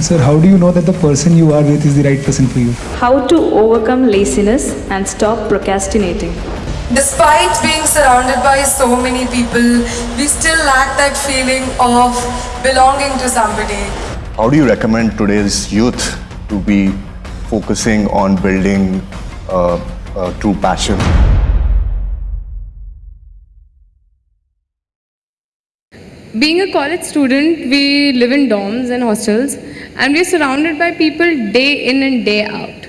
Sir, how do you know that the person you are with is the right person for you? How to overcome laziness and stop procrastinating. Despite being surrounded by so many people, we still lack that feeling of belonging to somebody. How do you recommend today's youth to be focusing on building uh, a true passion? Being a college student, we live in dorms and hostels, and we're surrounded by people day in and day out.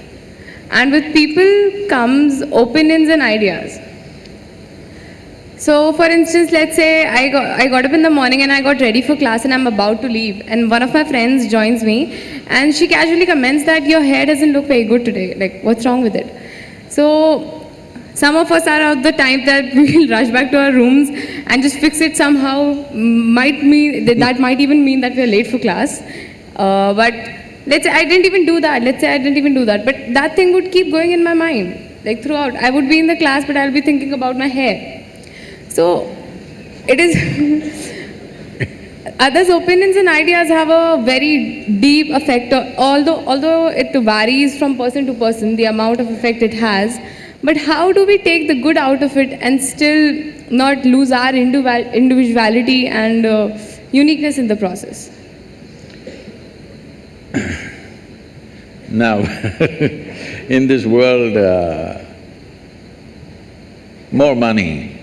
And with people comes opinions and ideas. So, for instance, let's say I got, I got up in the morning and I got ready for class and I'm about to leave, and one of my friends joins me, and she casually comments that your hair doesn't look very good today. Like, what's wrong with it? So, some of us are of the type that we'll rush back to our rooms and just fix it somehow. Might mean that might even mean that we're late for class. Uh, but let's say I didn't even do that. Let's say I didn't even do that. But that thing would keep going in my mind, like throughout. I would be in the class, but I'll be thinking about my hair. So it is. Others' opinions and ideas have a very deep effect. Although although it varies from person to person, the amount of effect it has. But how do we take the good out of it and still not lose our individuality and uh, uniqueness in the process? Now, in this world, uh, more money,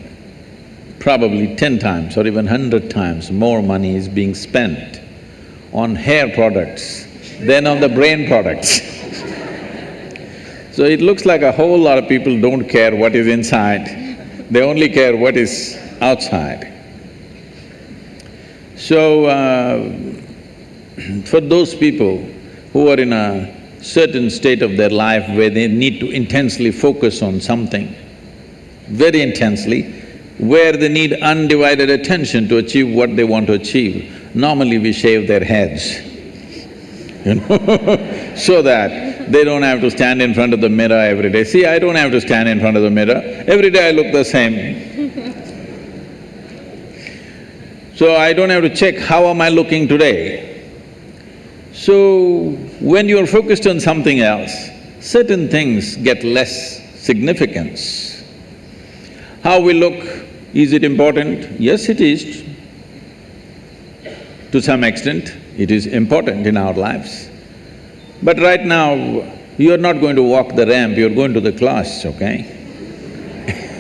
probably ten times or even hundred times more money is being spent on hair products than on the brain products. so it looks like a whole lot of people don't care what is inside, they only care what is outside. So, uh, for those people who are in a certain state of their life where they need to intensely focus on something, very intensely, where they need undivided attention to achieve what they want to achieve, normally we shave their heads, you know, so that they don't have to stand in front of the mirror every day. See, I don't have to stand in front of the mirror, every day I look the same. So I don't have to check how am I looking today. So, when you're focused on something else, certain things get less significance. How we look, is it important? Yes, it is. To some extent, it is important in our lives. But right now, you're not going to walk the ramp, you're going to the class, okay?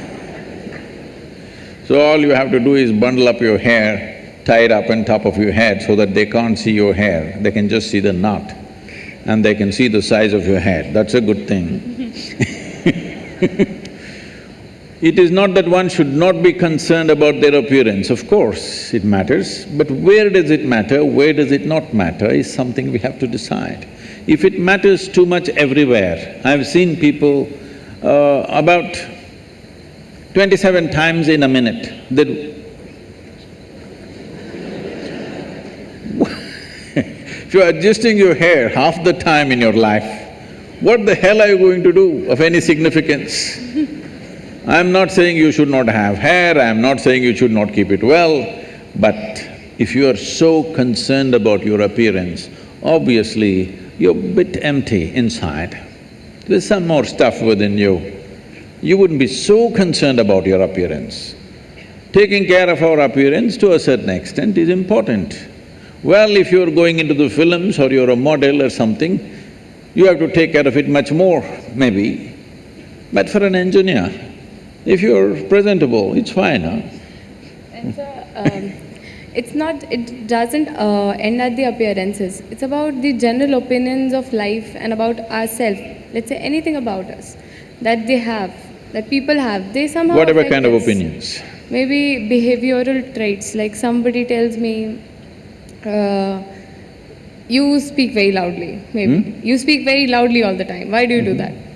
So all you have to do is bundle up your hair, tie it up on top of your head so that they can't see your hair, they can just see the knot and they can see the size of your head, that's a good thing It is not that one should not be concerned about their appearance, of course it matters, but where does it matter, where does it not matter is something we have to decide. If it matters too much everywhere, I've seen people uh, about twenty-seven times in a minute, they If you're adjusting your hair half the time in your life, what the hell are you going to do of any significance? I'm not saying you should not have hair, I'm not saying you should not keep it well, but if you are so concerned about your appearance, obviously you're a bit empty inside. There's some more stuff within you. You wouldn't be so concerned about your appearance. Taking care of our appearance to a certain extent is important. Well, if you're going into the films or you're a model or something, you have to take care of it much more, maybe. But for an engineer, if you're presentable, it's fine, huh? And so, um, it's not… it doesn't uh, end at the appearances. It's about the general opinions of life and about ourselves. Let's say anything about us that they have, that people have, they somehow Whatever kind of opinions. Maybe behavioral traits, like somebody tells me, uh, you speak very loudly, maybe. You speak very loudly all the time. Why do you do that?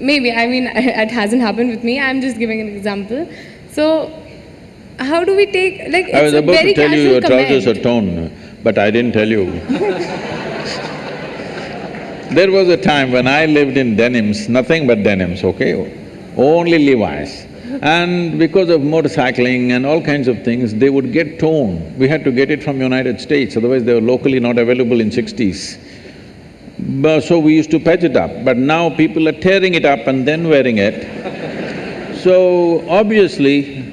Maybe, I mean, it hasn't happened with me, I'm just giving an example. So, how do we take… like, I was a about very to tell you your trousers are torn, but I didn't tell you. There was a time when I lived in denims, nothing but denims, okay? Only Levi's. And because of motorcycling and all kinds of things, they would get torn. We had to get it from United States, otherwise they were locally not available in sixties. So we used to patch it up, but now people are tearing it up and then wearing it. So obviously,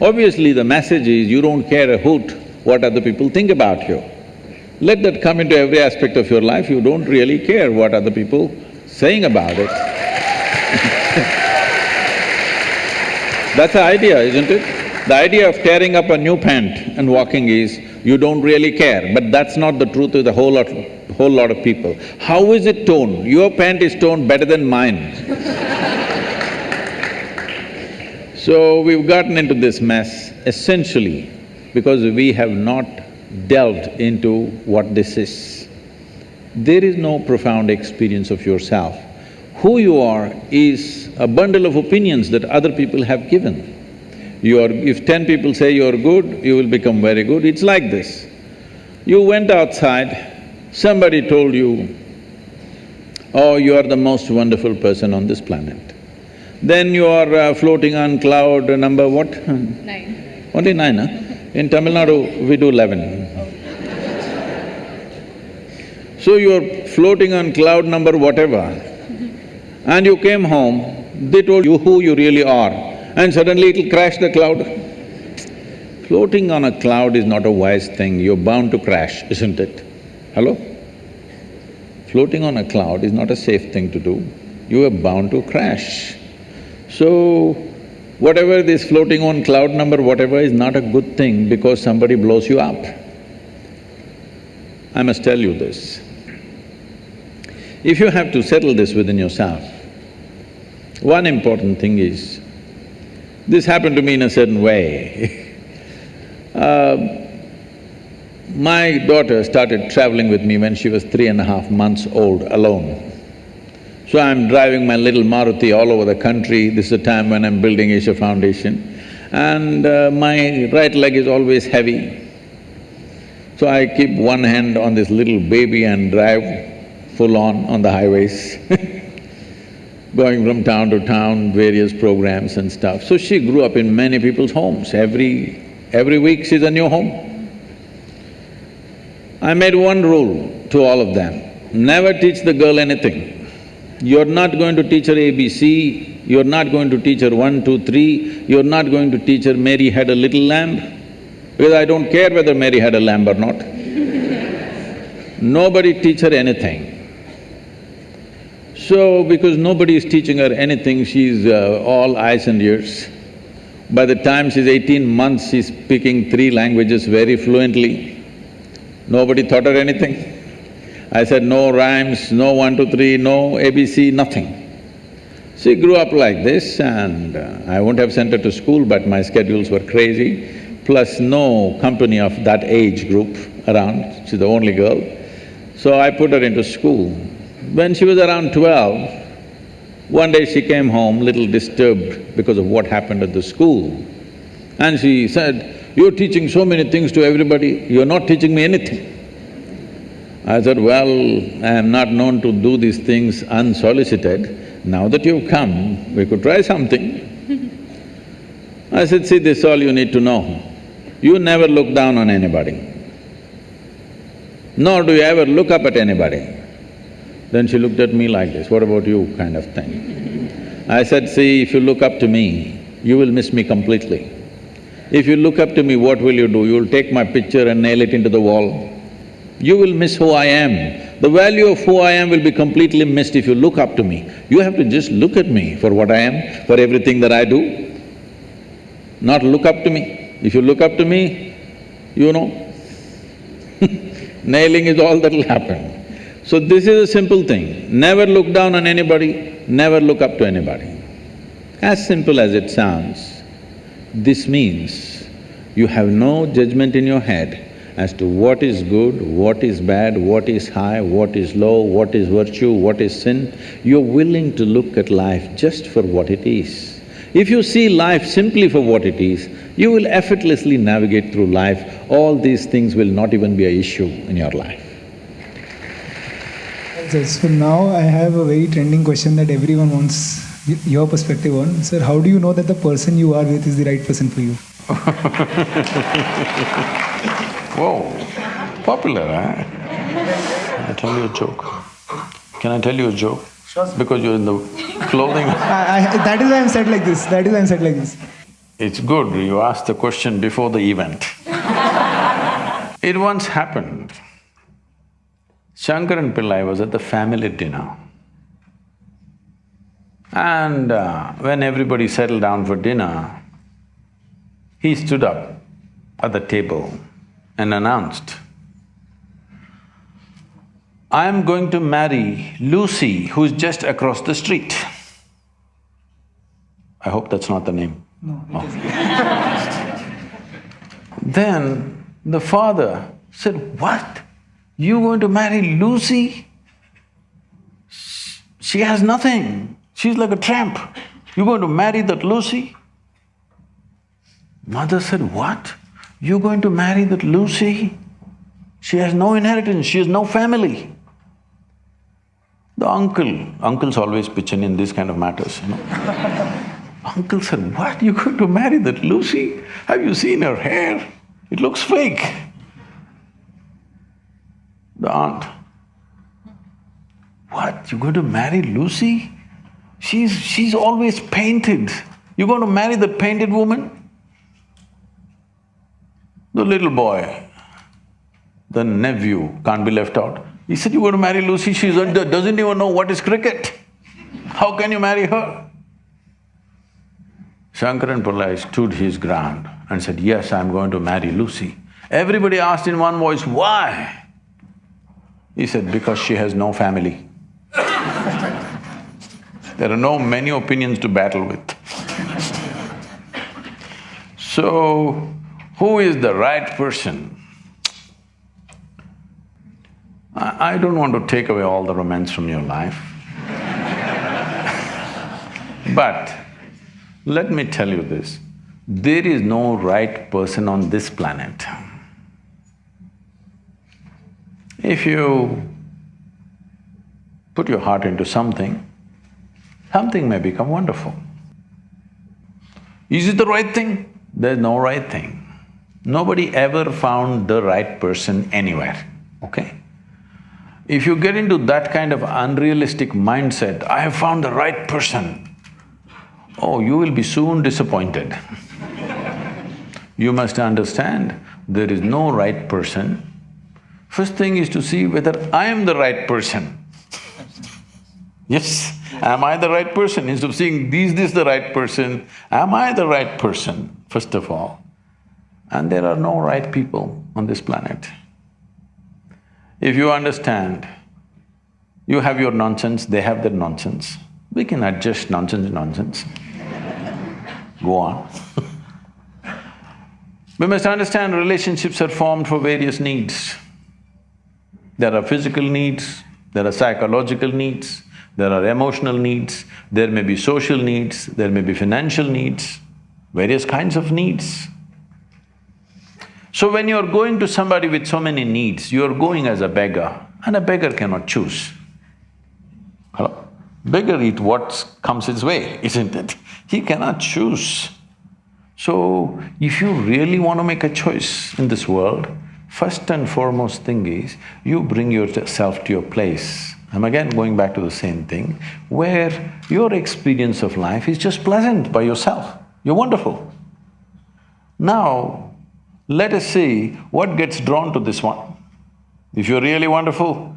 obviously the message is you don't care a hoot what other people think about you. Let that come into every aspect of your life, you don't really care what other people saying about it. That's the idea, isn't it? The idea of tearing up a new pant and walking is, you don't really care, but that's not the truth with a whole lot, whole lot of people. How is it torn? Your pant is torn better than mine. so we've gotten into this mess essentially because we have not delved into what this is. There is no profound experience of yourself. Who you are is a bundle of opinions that other people have given. You are… if ten people say you're good, you will become very good, it's like this. You went outside, somebody told you, oh, you are the most wonderful person on this planet. Then you are uh, floating on cloud number what? Nine. Only nine, huh? In Tamil Nadu, we do eleven. So you're floating on cloud number whatever, and you came home, they told you who you really are, and suddenly it'll crash the cloud. Floating on a cloud is not a wise thing, you're bound to crash, isn't it? Hello? Floating on a cloud is not a safe thing to do, you are bound to crash. So, whatever this floating on cloud number whatever is not a good thing because somebody blows you up. I must tell you this. If you have to settle this within yourself, one important thing is, this happened to me in a certain way uh, My daughter started traveling with me when she was three and a half months old alone. So I'm driving my little Maruti all over the country, this is the time when I'm building Isha Foundation, and uh, my right leg is always heavy. So I keep one hand on this little baby and drive full on on the highways going from town to town, various programs and stuff. So she grew up in many people's homes, every… every week she's a new home. I made one rule to all of them, never teach the girl anything. You're not going to teach her ABC, you're not going to teach her one, two, three, you're not going to teach her Mary had a little lamb, because I don't care whether Mary had a lamb or not. Nobody teach her anything. So, because nobody is teaching her anything, she's uh, all eyes and ears. By the time she's eighteen months, she's speaking three languages very fluently. Nobody taught her anything. I said, no rhymes, no one, two, three, no ABC, nothing. She grew up like this and uh, I wouldn't have sent her to school, but my schedules were crazy, plus no company of that age group around, she's the only girl. So I put her into school. When she was around twelve, one day she came home little disturbed because of what happened at the school. And she said, you're teaching so many things to everybody, you're not teaching me anything. I said, well, I am not known to do these things unsolicited. Now that you've come, we could try something. I said, see, this is all you need to know. You never look down on anybody, nor do you ever look up at anybody. Then she looked at me like this, what about you kind of thing. I said, see, if you look up to me, you will miss me completely. If you look up to me, what will you do? You'll take my picture and nail it into the wall you will miss who I am. The value of who I am will be completely missed if you look up to me. You have to just look at me for what I am, for everything that I do, not look up to me. If you look up to me, you know, nailing is all that'll happen. So this is a simple thing, never look down on anybody, never look up to anybody. As simple as it sounds, this means you have no judgment in your head as to what is good, what is bad, what is high, what is low, what is virtue, what is sin. You're willing to look at life just for what it is. If you see life simply for what it is, you will effortlessly navigate through life. All these things will not even be a issue in your life. Sir, so now I have a very trending question that everyone wants your perspective on. Sir, how do you know that the person you are with is the right person for you? Whoa, popular, eh? huh? I'll tell you a joke. Can I tell you a joke? Because you're in the clothing. I, I, that is why I'm said like this. That is why I'm said like this. It's good you asked the question before the event. it once happened. Shankaran Pillai was at the family dinner. And uh, when everybody settled down for dinner, he stood up at the table and announced, I am going to marry Lucy, who's just across the street. I hope that's not the name. No. Then the father said, What? You going to marry Lucy? She has nothing. She's like a tramp. You going to marry that Lucy? Mother said, What? You going to marry that Lucy? She has no inheritance, she has no family. The uncle, uncles always pitch in in these kind of matters, you know. Uncle said, What? You going to marry that Lucy? Have you seen her hair? It looks fake. The aunt, What? You going to marry Lucy? She's… she's always painted. You going to marry the painted woman? The little boy, the nephew can't be left out. He said, You're going to marry Lucy, she doesn't even know what is cricket. How can you marry her? Shankaran Pillai stood his ground and said, Yes, I'm going to marry Lucy. Everybody asked in one voice, Why? He said, Because she has no family. there are no many opinions to battle with. so, who is the right person? I, I don't want to take away all the romance from your life. but let me tell you this, there is no right person on this planet. If you put your heart into something, something may become wonderful. Is it the right thing? There's no right thing. Nobody ever found the right person anywhere, okay? If you get into that kind of unrealistic mindset, I have found the right person, oh, you will be soon disappointed. you must understand, there is no right person. First thing is to see whether I am the right person. Yes, am I the right person? Instead of seeing, is this the right person, am I the right person, first of all? And there are no right people on this planet. If you understand, you have your nonsense, they have their nonsense, we can adjust nonsense nonsense. Go on We must understand relationships are formed for various needs. There are physical needs, there are psychological needs, there are emotional needs, there may be social needs, there may be financial needs, various kinds of needs. So when you're going to somebody with so many needs, you're going as a beggar, and a beggar cannot choose. Hello? Beggar eat what comes his way, isn't it? He cannot choose. So, if you really want to make a choice in this world, first and foremost thing is, you bring yourself to your place. I'm again going back to the same thing, where your experience of life is just pleasant by yourself. You're wonderful. Now, let us see what gets drawn to this one. If you're really wonderful,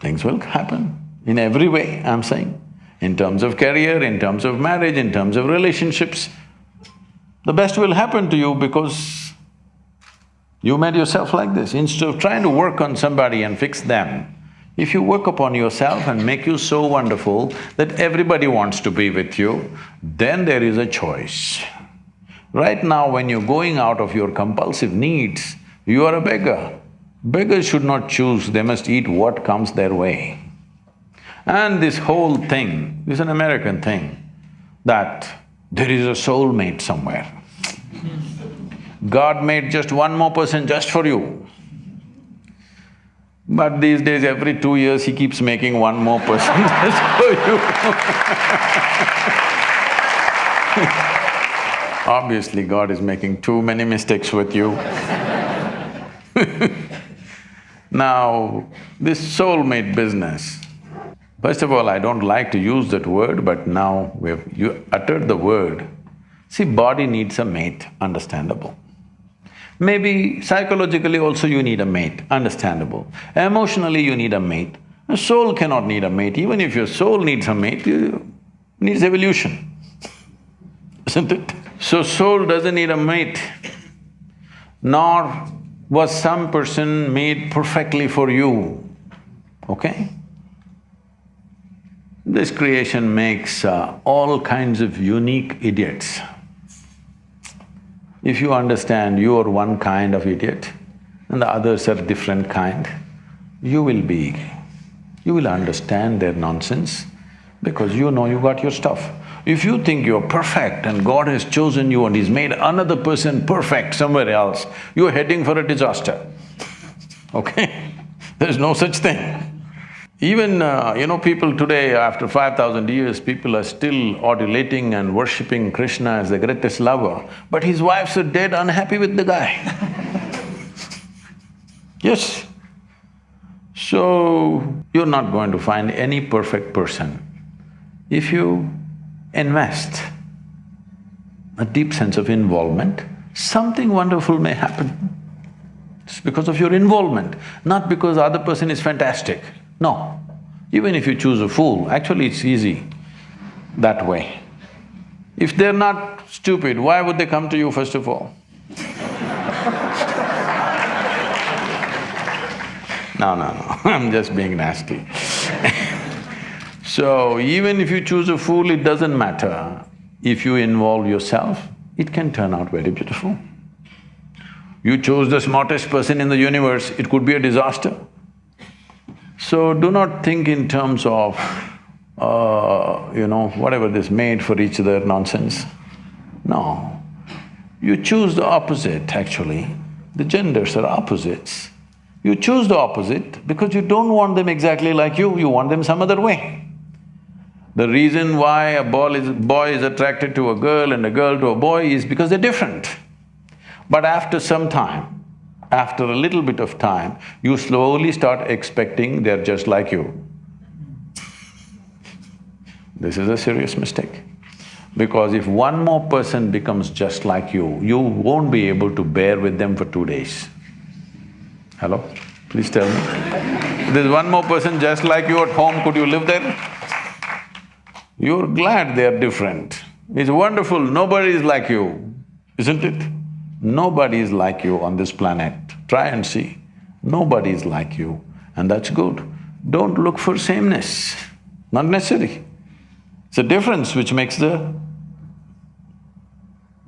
things will happen in every way, I'm saying. In terms of career, in terms of marriage, in terms of relationships, the best will happen to you because you made yourself like this. Instead of trying to work on somebody and fix them, if you work upon yourself and make you so wonderful that everybody wants to be with you, then there is a choice. Right now, when you're going out of your compulsive needs, you are a beggar. Beggars should not choose, they must eat what comes their way. And this whole thing is an American thing, that there is a soulmate somewhere. God made just one more person just for you. But these days, every two years, he keeps making one more person just for you Obviously, God is making too many mistakes with you Now, this soulmate business, first of all, I don't like to use that word, but now we've… you uttered the word. See, body needs a mate, understandable. Maybe psychologically also you need a mate, understandable. Emotionally you need a mate. A soul cannot need a mate, even if your soul needs a mate, it needs evolution, isn't it? So soul doesn't need a mate, nor was some person made perfectly for you, okay? This creation makes uh, all kinds of unique idiots. If you understand you are one kind of idiot and the others are different kind, you will be… you will understand their nonsense because you know you got your stuff. If you think you're perfect and God has chosen you and He's made another person perfect somewhere else, you're heading for a disaster, okay? There's no such thing. Even, uh, you know, people today, after five thousand years, people are still adulating and worshipping Krishna as the greatest lover, but his wives are dead unhappy with the guy Yes. So, you're not going to find any perfect person. If you invest a deep sense of involvement, something wonderful may happen. It's because of your involvement, not because the other person is fantastic. No. Even if you choose a fool, actually it's easy that way. If they're not stupid, why would they come to you first of all? No, no, no, I'm just being nasty So, even if you choose a fool, it doesn't matter. If you involve yourself, it can turn out very beautiful. You chose the smartest person in the universe, it could be a disaster. So do not think in terms of, uh, you know, whatever this made for each other nonsense. No. You choose the opposite actually. The genders are opposites. You choose the opposite because you don't want them exactly like you, you want them some other way. The reason why a boy is, boy is attracted to a girl and a girl to a boy is because they're different. But after some time, after a little bit of time, you slowly start expecting they're just like you. This is a serious mistake. Because if one more person becomes just like you, you won't be able to bear with them for two days. Hello? Please tell me. There's one more person just like you at home, could you live there? You're glad they're different. It's wonderful, nobody is like you, isn't it? Nobody is like you on this planet. Try and see. Nobody is like you, and that's good. Don't look for sameness, not necessary. It's a difference which makes the…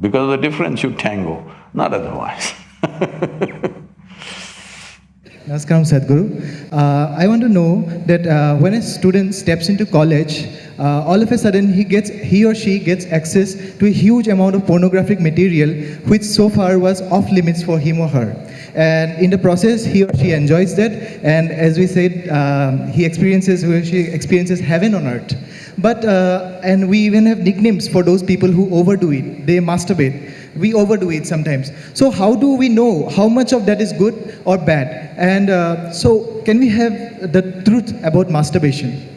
Because of the difference you tango, not otherwise Namaskaram Sadhguru. Uh, I want to know that uh, when a student steps into college, uh, all of a sudden he gets he or she gets access to a huge amount of pornographic material which so far was off limits for him or her. And in the process he or she enjoys that. And as we said um, he experiences he or she experiences heaven on earth. But uh, and we even have nicknames for those people who overdo it. They masturbate. We overdo it sometimes. So how do we know how much of that is good or bad? And uh, so can we have the truth about masturbation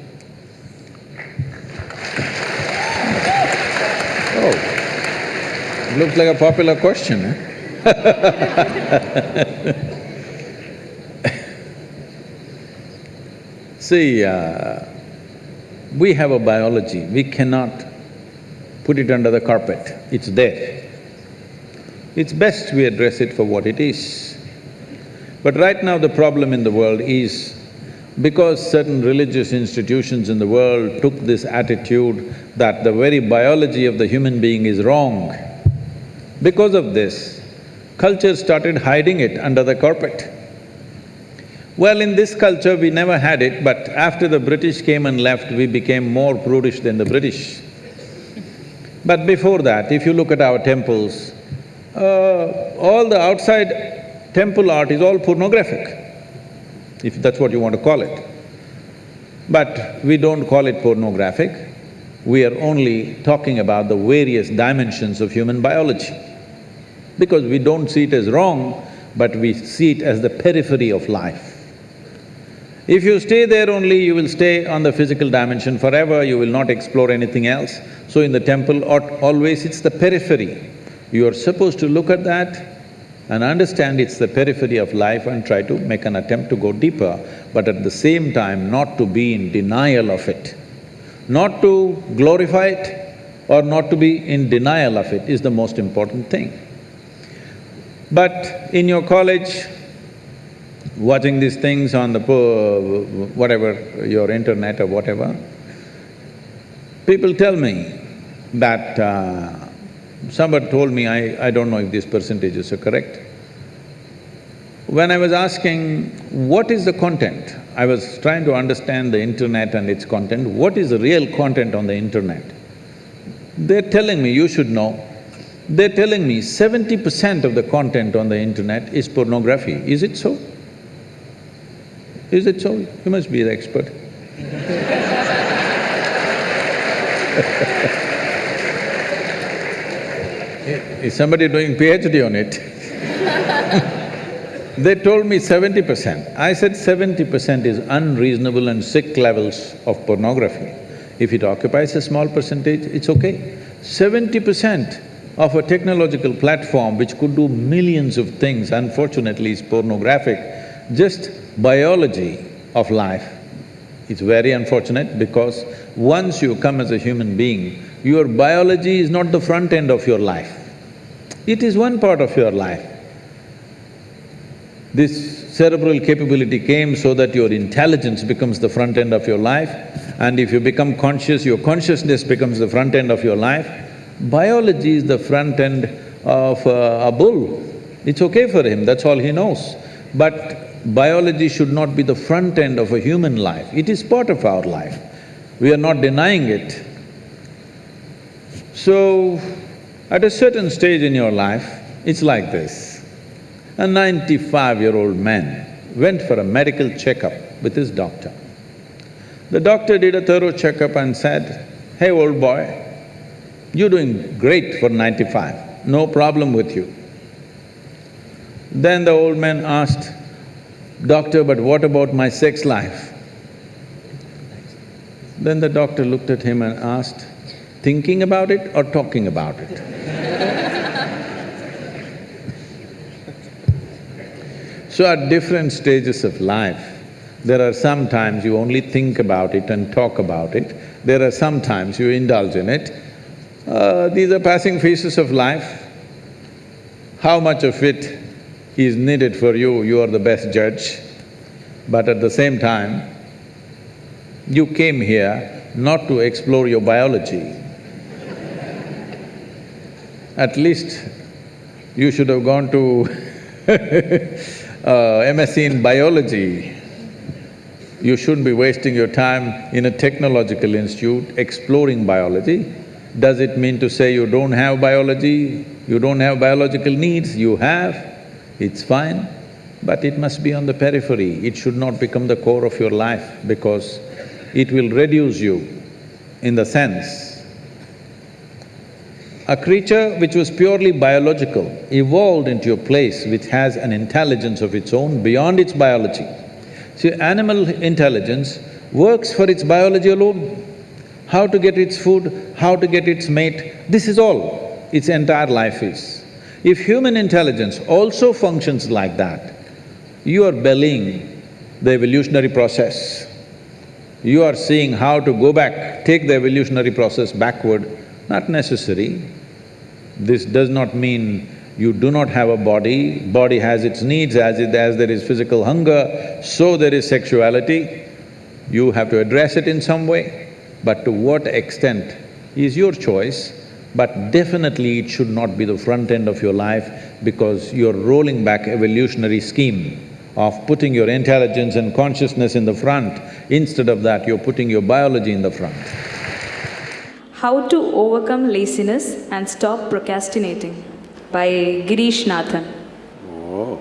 looks like a popular question, eh? See, uh, we have a biology, we cannot put it under the carpet, it's there. It's best we address it for what it is. But right now the problem in the world is because certain religious institutions in the world took this attitude that the very biology of the human being is wrong, because of this, culture started hiding it under the carpet. Well, in this culture we never had it, but after the British came and left, we became more prudish than the British. But before that, if you look at our temples, uh, all the outside temple art is all pornographic if that's what you want to call it. But we don't call it pornographic, we are only talking about the various dimensions of human biology. Because we don't see it as wrong, but we see it as the periphery of life. If you stay there only, you will stay on the physical dimension forever, you will not explore anything else. So in the temple, always it's the periphery. You are supposed to look at that and understand it's the periphery of life and try to make an attempt to go deeper, but at the same time not to be in denial of it. Not to glorify it or not to be in denial of it is the most important thing. But in your college, watching these things on the whatever, your internet or whatever, people tell me that uh, somebody told me, I, I don't know if these percentages are correct. When I was asking, what is the content? I was trying to understand the internet and its content, what is the real content on the internet? They're telling me, you should know, they're telling me seventy percent of the content on the internet is pornography. Is it so? Is it so? You must be the expert Is somebody doing PhD on it? they told me seventy percent. I said seventy percent is unreasonable and sick levels of pornography. If it occupies a small percentage, it's okay. Seventy percent of a technological platform which could do millions of things, unfortunately is pornographic, just biology of life. It's very unfortunate because once you come as a human being, your biology is not the front end of your life. It is one part of your life. This cerebral capability came so that your intelligence becomes the front end of your life and if you become conscious, your consciousness becomes the front end of your life. Biology is the front end of uh, a bull. It's okay for him, that's all he knows. But biology should not be the front end of a human life, it is part of our life. We are not denying it. So, at a certain stage in your life, it's like this. A ninety-five-year-old man went for a medical checkup with his doctor. The doctor did a thorough checkup and said, hey old boy, you're doing great for ninety-five, no problem with you. Then the old man asked, Doctor, but what about my sex life? Then the doctor looked at him and asked, thinking about it or talking about it? So at different stages of life, there are some times you only think about it and talk about it, there are some times you indulge in it. Uh, these are passing phases of life. How much of it is needed for you, you are the best judge. But at the same time, you came here not to explore your biology, at least you should have gone to uh, MSc in biology. You shouldn't be wasting your time in a technological institute exploring biology. Does it mean to say you don't have biology, you don't have biological needs? You have, it's fine, but it must be on the periphery. It should not become the core of your life because it will reduce you in the sense a creature which was purely biological evolved into a place which has an intelligence of its own beyond its biology. See, animal intelligence works for its biology alone. How to get its food, how to get its mate, this is all its entire life is. If human intelligence also functions like that, you are bellying the evolutionary process. You are seeing how to go back, take the evolutionary process backward, not necessary. This does not mean you do not have a body, body has its needs, as it… as there is physical hunger, so there is sexuality. You have to address it in some way, but to what extent is your choice, but definitely it should not be the front end of your life because you're rolling back evolutionary scheme of putting your intelligence and consciousness in the front. Instead of that, you're putting your biology in the front. How to Overcome Laziness and Stop Procrastinating by Girish Nathan. Oh.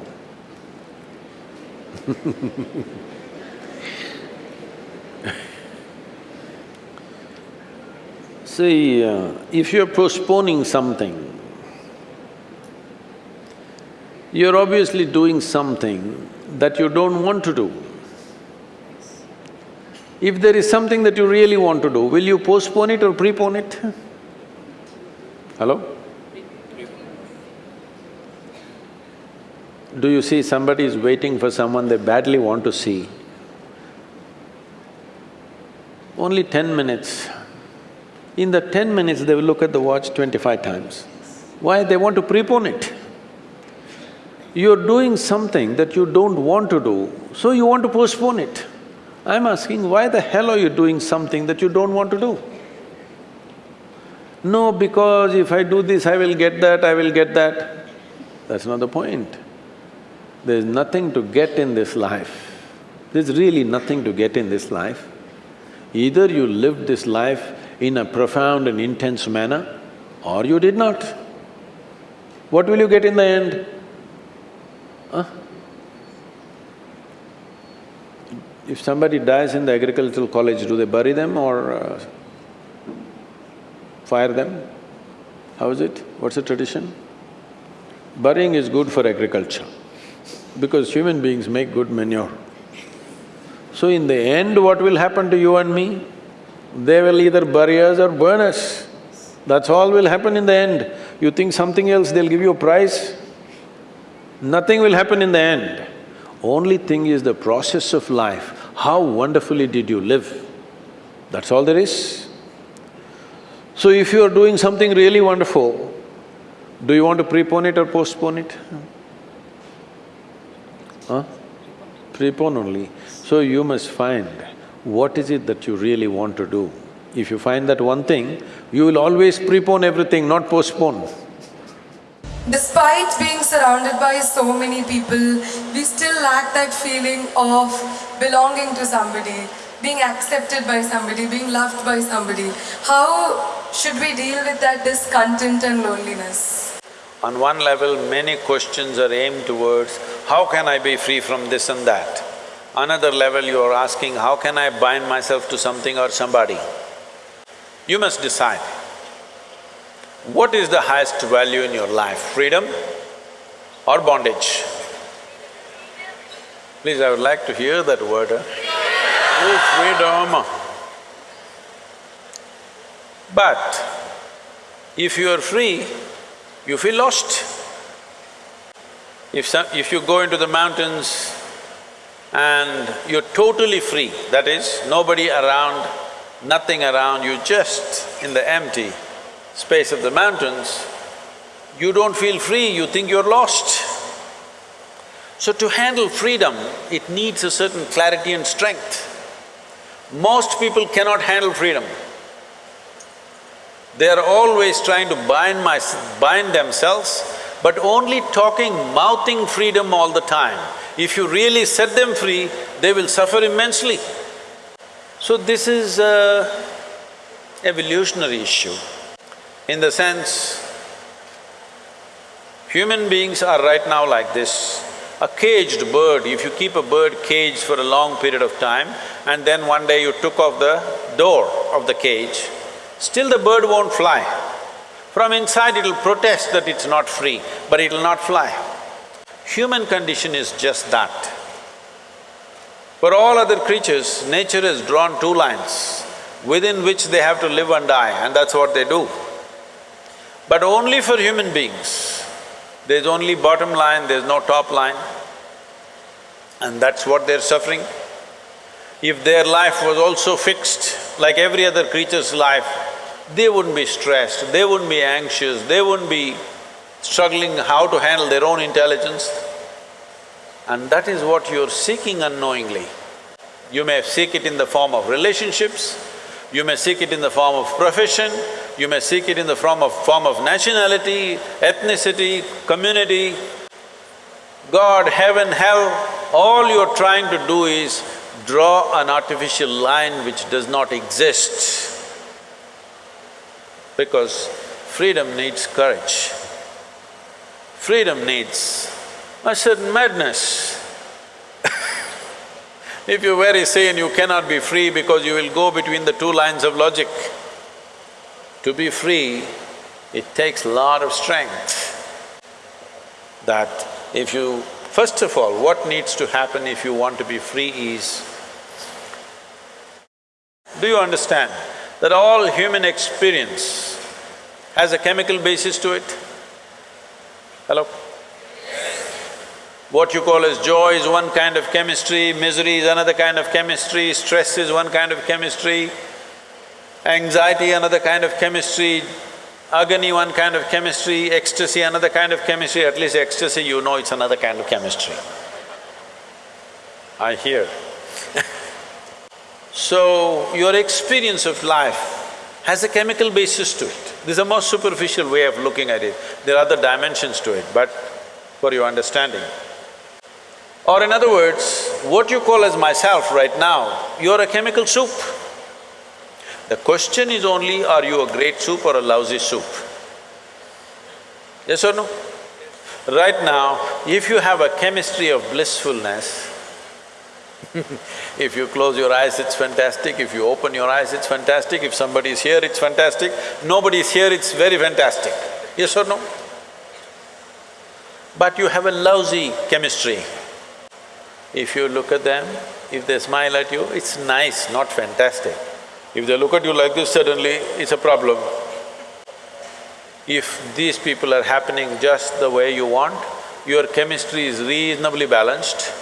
See, uh, if you're postponing something, you're obviously doing something that you don't want to do. If there is something that you really want to do, will you postpone it or prepone it? Hello? Do you see somebody is waiting for someone they badly want to see? Only ten minutes. In the ten minutes, they will look at the watch twenty-five times. Why? They want to prepone it. You're doing something that you don't want to do, so you want to postpone it. I'm asking, why the hell are you doing something that you don't want to do? No, because if I do this, I will get that, I will get that. That's not the point. There's nothing to get in this life. There's really nothing to get in this life. Either you lived this life in a profound and intense manner, or you did not. What will you get in the end? Huh? If somebody dies in the agricultural college, do they bury them or uh, fire them? How is it? What's the tradition? Burying is good for agriculture because human beings make good manure. So in the end, what will happen to you and me? They will either bury us or burn us. That's all will happen in the end. You think something else, they'll give you a prize? Nothing will happen in the end. Only thing is the process of life. How wonderfully did you live? That's all there is. So if you are doing something really wonderful, do you want to prepone it or postpone it? Huh? Prepone only. So you must find what is it that you really want to do. If you find that one thing, you will always prepone everything, not postpone. Despite being surrounded by so many people, we still lack that feeling of belonging to somebody, being accepted by somebody, being loved by somebody. How should we deal with that discontent and loneliness? On one level, many questions are aimed towards, how can I be free from this and that? Another level, you are asking, how can I bind myself to something or somebody? You must decide. What is the highest value in your life, freedom or bondage? Please, I would like to hear that word? Oh, freedom. But if you are free, you feel lost. If some… if you go into the mountains and you're totally free, that is, nobody around, nothing around, you just in the empty, space of the mountains, you don't feel free, you think you're lost. So to handle freedom, it needs a certain clarity and strength. Most people cannot handle freedom. They are always trying to bind my… bind themselves, but only talking, mouthing freedom all the time. If you really set them free, they will suffer immensely. So this is a evolutionary issue in the sense, human beings are right now like this. A caged bird, if you keep a bird caged for a long period of time and then one day you took off the door of the cage, still the bird won't fly. From inside it'll protest that it's not free, but it'll not fly. Human condition is just that. For all other creatures, nature has drawn two lines within which they have to live and die and that's what they do. But only for human beings, there's only bottom line, there's no top line. And that's what they're suffering. If their life was also fixed, like every other creature's life, they wouldn't be stressed, they wouldn't be anxious, they wouldn't be struggling how to handle their own intelligence. And that is what you're seeking unknowingly. You may seek it in the form of relationships, you may seek it in the form of profession, you may seek it in the form of… form of nationality, ethnicity, community, God, heaven, hell, all you're trying to do is draw an artificial line which does not exist. Because freedom needs courage. Freedom needs a certain madness. if you're very sane, you cannot be free because you will go between the two lines of logic. To be free, it takes lot of strength. That if you… First of all, what needs to happen if you want to be free is do you understand that all human experience has a chemical basis to it? Hello? What you call as joy is one kind of chemistry, misery is another kind of chemistry, stress is one kind of chemistry, anxiety another kind of chemistry, agony one kind of chemistry, ecstasy another kind of chemistry, at least ecstasy you know it's another kind of chemistry. I hear So, your experience of life has a chemical basis to it. This is a most superficial way of looking at it. There are other dimensions to it, but for your understanding. Or in other words, what you call as myself right now, you're a chemical soup. The question is only, are you a great soup or a lousy soup? Yes or no? Right now, if you have a chemistry of blissfulness, if you close your eyes, it's fantastic, if you open your eyes, it's fantastic, if somebody is here, it's fantastic, nobody is here, it's very fantastic. Yes or no? But you have a lousy chemistry. If you look at them, if they smile at you, it's nice, not fantastic. If they look at you like this, suddenly it's a problem. If these people are happening just the way you want, your chemistry is reasonably balanced.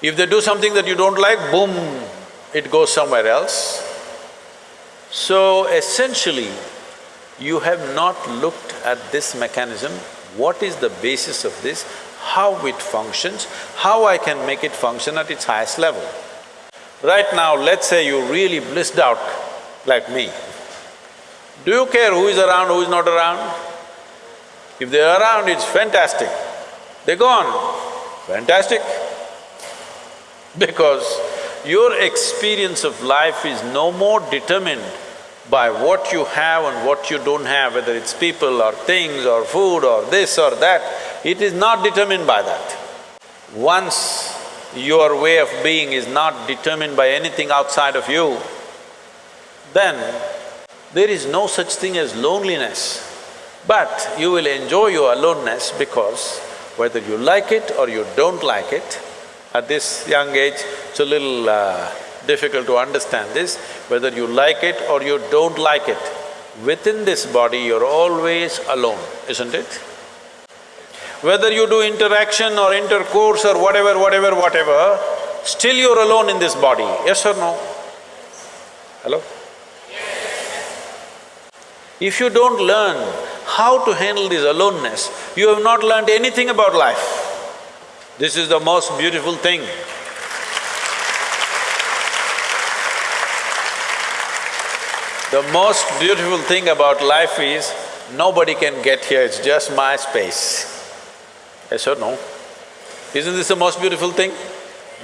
If they do something that you don't like, boom, it goes somewhere else. So essentially, you have not looked at this mechanism, what is the basis of this, how it functions, how I can make it function at its highest level. Right now, let's say you really blissed out like me. Do you care who is around, who is not around? If they're around, it's fantastic. They're gone, fantastic. Because your experience of life is no more determined by what you have and what you don't have, whether it's people or things or food or this or that, it is not determined by that. Once your way of being is not determined by anything outside of you, then there is no such thing as loneliness. But you will enjoy your aloneness because whether you like it or you don't like it, at this young age, it's a little uh, difficult to understand this, whether you like it or you don't like it, within this body you're always alone, isn't it? Whether you do interaction or intercourse or whatever, whatever, whatever, still you're alone in this body, yes or no? Hello? Yes. If you don't learn how to handle this aloneness, you have not learned anything about life. This is the most beautiful thing. The most beautiful thing about life is, nobody can get here, it's just my space. Yes or no? Isn't this the most beautiful thing?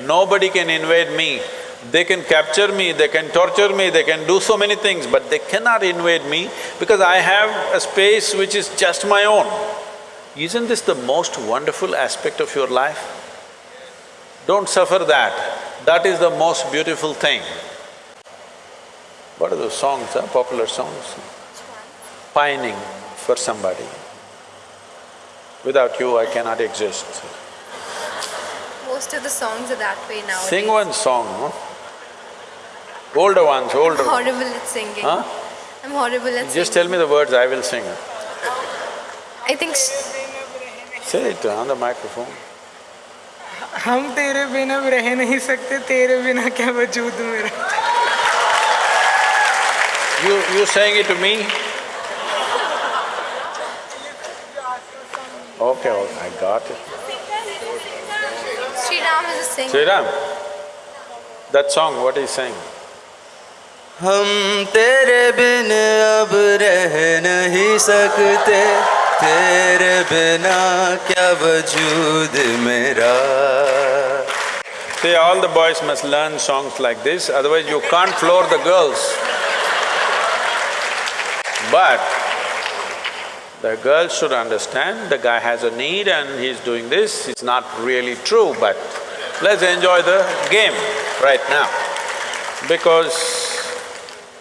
Nobody can invade me. They can capture me, they can torture me, they can do so many things, but they cannot invade me because I have a space which is just my own. Isn't this the most wonderful aspect of your life? Don't suffer that, that is the most beautiful thing. What are those songs, huh? popular songs? Pining for somebody. Without you, I cannot exist. Most of the songs are that way now. Sing one song, no? Older ones, older I'm ones. horrible at singing. Huh? I'm horrible at Just singing. tell me the words, I will sing. I think Say it on the microphone. हम तेरे बिना अब रह नहीं सकते तेरे बिना क्या वजूद मेरा You… you saying it to me? Okay, okay, I got it. Sri Ram is a singer. Sri Ram, that song, what is saying? हम तेरे बिन अब रह नहीं सकते तेरे बिना क्या वजूद मेरा See, all the boys must learn songs like this, otherwise you can't floor the girls. But the girl should understand the guy has a need and he's doing this, it's not really true, but let's enjoy the game right now. Because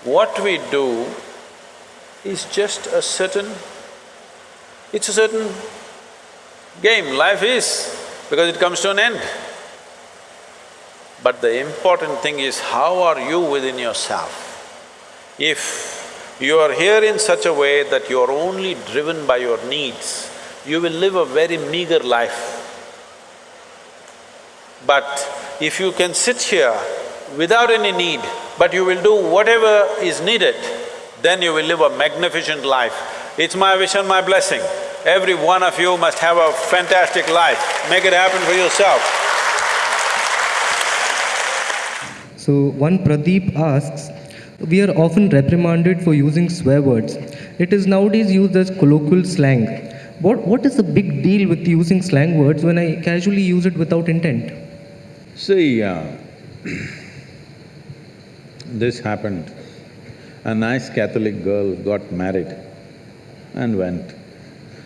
what we do is just a certain… it's a certain game, life is, because it comes to an end. But the important thing is how are you within yourself? If you are here in such a way that you are only driven by your needs, you will live a very meager life. But if you can sit here without any need, but you will do whatever is needed, then you will live a magnificent life. It's my wish and my blessing. Every one of you must have a fantastic life. Make it happen for yourself. So one Pradeep asks, we are often reprimanded for using swear words. It is nowadays used as colloquial slang. What, what is the big deal with using slang words when I casually use it without intent? See, uh, this happened. A nice Catholic girl got married and went.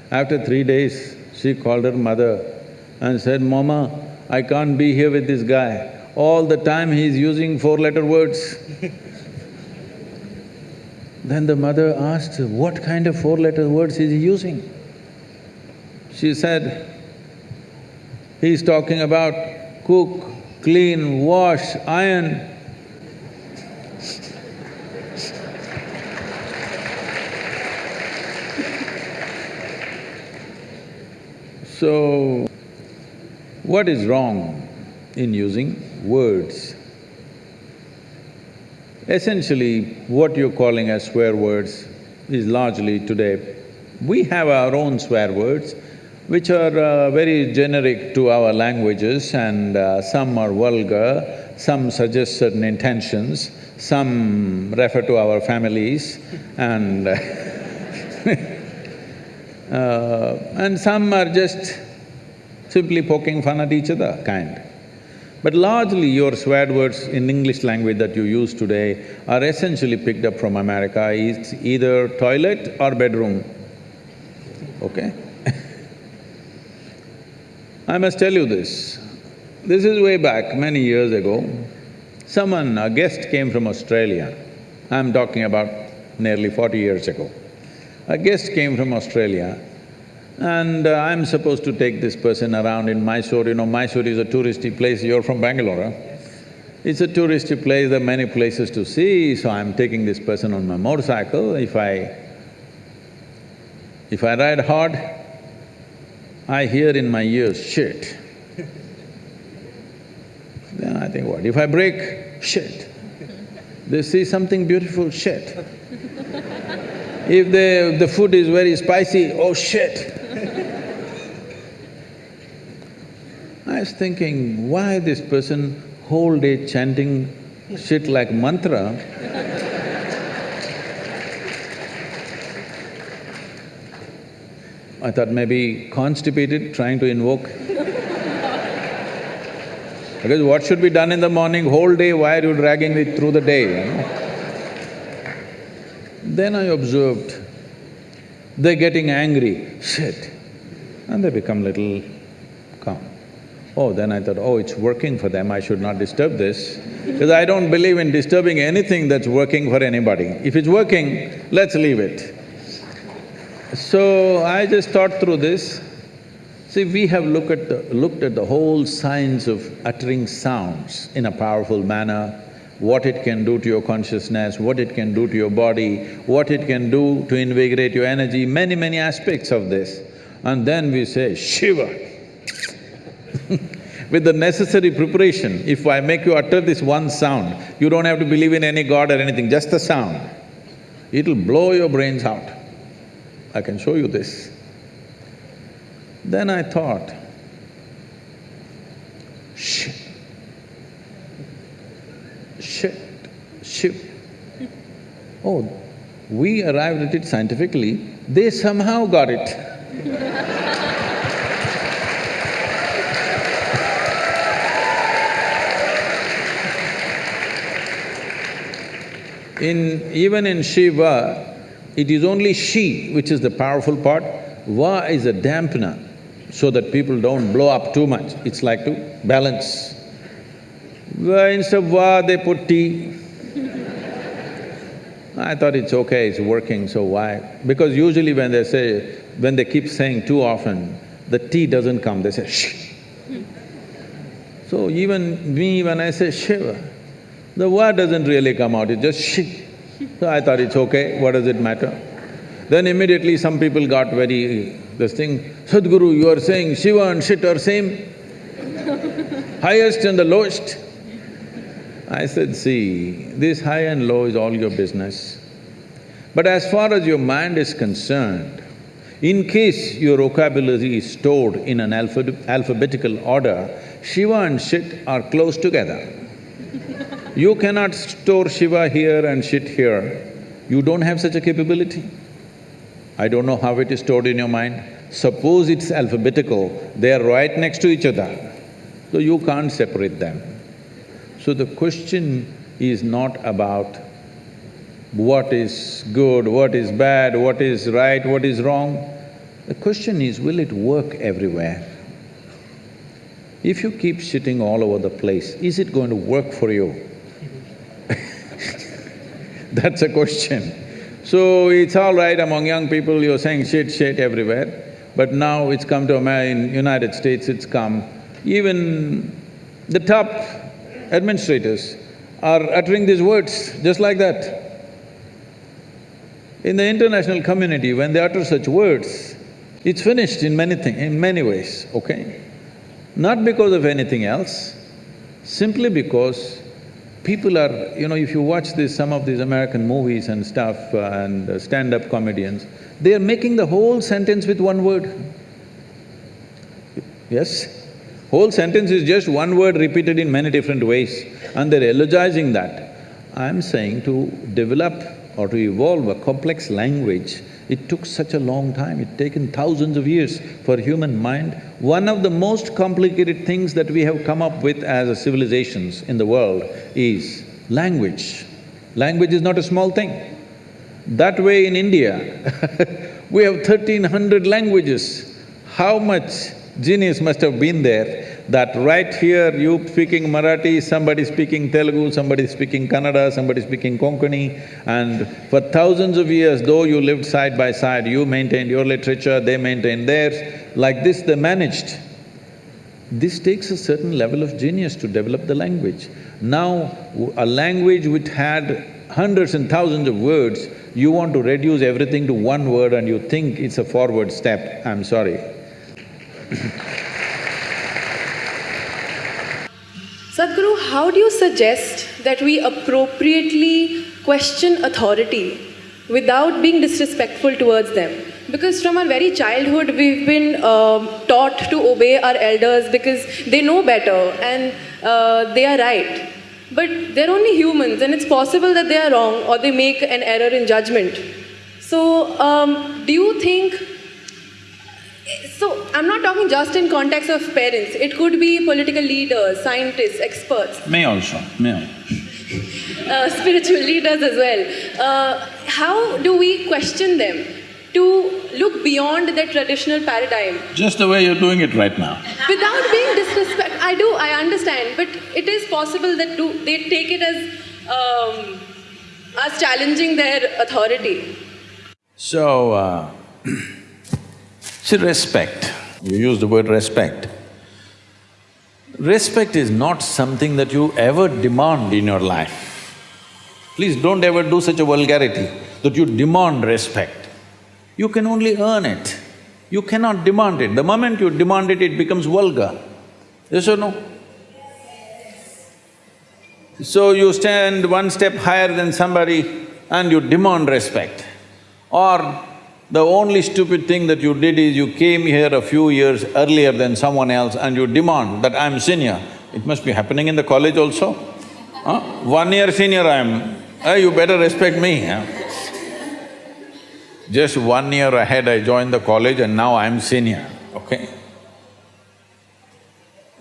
After three days, she called her mother and said, Mama, I can't be here with this guy. All the time he's using four-letter words. then the mother asked, what kind of four-letter words is he using? She said, he's talking about cook, clean, wash, iron. So, what is wrong in using words? Essentially, what you're calling as swear words is largely today, we have our own swear words, which are uh, very generic to our languages and uh, some are vulgar, some suggest certain intentions, some refer to our families and Uh, and some are just simply poking fun at each other kind. But largely your swear words in English language that you use today are essentially picked up from America, it's either toilet or bedroom, okay? I must tell you this, this is way back, many years ago. Someone, a guest came from Australia, I'm talking about nearly forty years ago. A guest came from Australia and uh, I'm supposed to take this person around in Mysore. You know, Mysore is a touristy place, you're from Bangalore, huh? It's a touristy place, there are many places to see, so I'm taking this person on my motorcycle. If I… if I ride hard, I hear in my ears, shit. then I think, what? If I break, shit. They see something beautiful, shit. If the, the food is very spicy, oh shit. I was thinking, why this person whole day chanting shit like mantra I thought maybe constipated, trying to invoke. because what should be done in the morning, whole day, why are you dragging it through the day? Then I observed, they're getting angry, shit, and they become little calm. Oh, then I thought, oh, it's working for them, I should not disturb this, because I don't believe in disturbing anything that's working for anybody. If it's working, let's leave it. So I just thought through this. See, we have looked at the, looked at the whole science of uttering sounds in a powerful manner, what it can do to your consciousness, what it can do to your body, what it can do to invigorate your energy, many, many aspects of this. And then we say, Shiva. With the necessary preparation, if I make you utter this one sound, you don't have to believe in any god or anything, just the sound. It'll blow your brains out. I can show you this. Then I thought, shit, shit, shiv. Oh, we arrived at it scientifically, they somehow got it. In… even in Shiva, it is only she which is the powerful part, Va is a dampener so that people don't blow up too much, it's like to balance. Instead of Va, they put Ti. I thought it's okay, it's working, so why? Because usually when they say… when they keep saying too often, the T doesn't come, they say shh. So even me, when I say Shiva, the word doesn't really come out, it's just shi. So I thought it's okay, what does it matter? Then immediately some people got very… this thing, Sadhguru, you are saying Shiva and shit are same? Highest and the lowest? I said, see, this high and low is all your business. But as far as your mind is concerned, in case your vocabulary is stored in an alpha alphabetical order, Shiva and shit are close together. You cannot store Shiva here and shit here. You don't have such a capability. I don't know how it is stored in your mind. Suppose it's alphabetical, they are right next to each other, so you can't separate them. So the question is not about what is good, what is bad, what is right, what is wrong. The question is, will it work everywhere? If you keep shitting all over the place, is it going to work for you? That's a question. So it's all right among young people, you're saying shit, shit everywhere, but now it's come to America, in United States it's come. Even the top administrators are uttering these words just like that. In the international community, when they utter such words, it's finished in many thing… in many ways, okay? Not because of anything else, simply because people are… you know, if you watch this, some of these American movies and stuff uh, and uh, stand-up comedians, they are making the whole sentence with one word. Yes? Whole sentence is just one word repeated in many different ways and they're elogizing that. I'm saying to develop or to evolve a complex language, it took such a long time, it's taken thousands of years for human mind. One of the most complicated things that we have come up with as a civilizations in the world is language. Language is not a small thing. That way in India, we have thirteen hundred languages. How much genius must have been there that right here you speaking Marathi, somebody speaking Telugu, somebody speaking Kannada, somebody speaking Konkani and for thousands of years, though you lived side by side, you maintained your literature, they maintained theirs, like this they managed. This takes a certain level of genius to develop the language. Now, a language which had hundreds and thousands of words, you want to reduce everything to one word and you think it's a forward step, I'm sorry. Sadhguru, how do you suggest that we appropriately question authority without being disrespectful towards them? Because from our very childhood, we've been um, taught to obey our elders because they know better and uh, they are right. But they're only humans and it's possible that they are wrong or they make an error in judgment. So, um, do you think so I'm not talking just in context of parents. It could be political leaders, scientists, experts, Me also, me also. uh, spiritual leaders as well. Uh, how do we question them to look beyond their traditional paradigm Just the way you're doing it right now. without being disrespect? I do, I understand, but it is possible that do, they take it as um, as challenging their authority. So, uh, see respect, you use the word respect. Respect is not something that you ever demand in your life. Please don't ever do such a vulgarity that you demand respect. You can only earn it, you cannot demand it. The moment you demand it, it becomes vulgar. Yes or no? So you stand one step higher than somebody and you demand respect. Or the only stupid thing that you did is you came here a few years earlier than someone else and you demand that I'm senior. It must be happening in the college also. Huh? One year senior I am, uh, you better respect me. Huh? Just one year ahead I joined the college and now I'm senior, okay?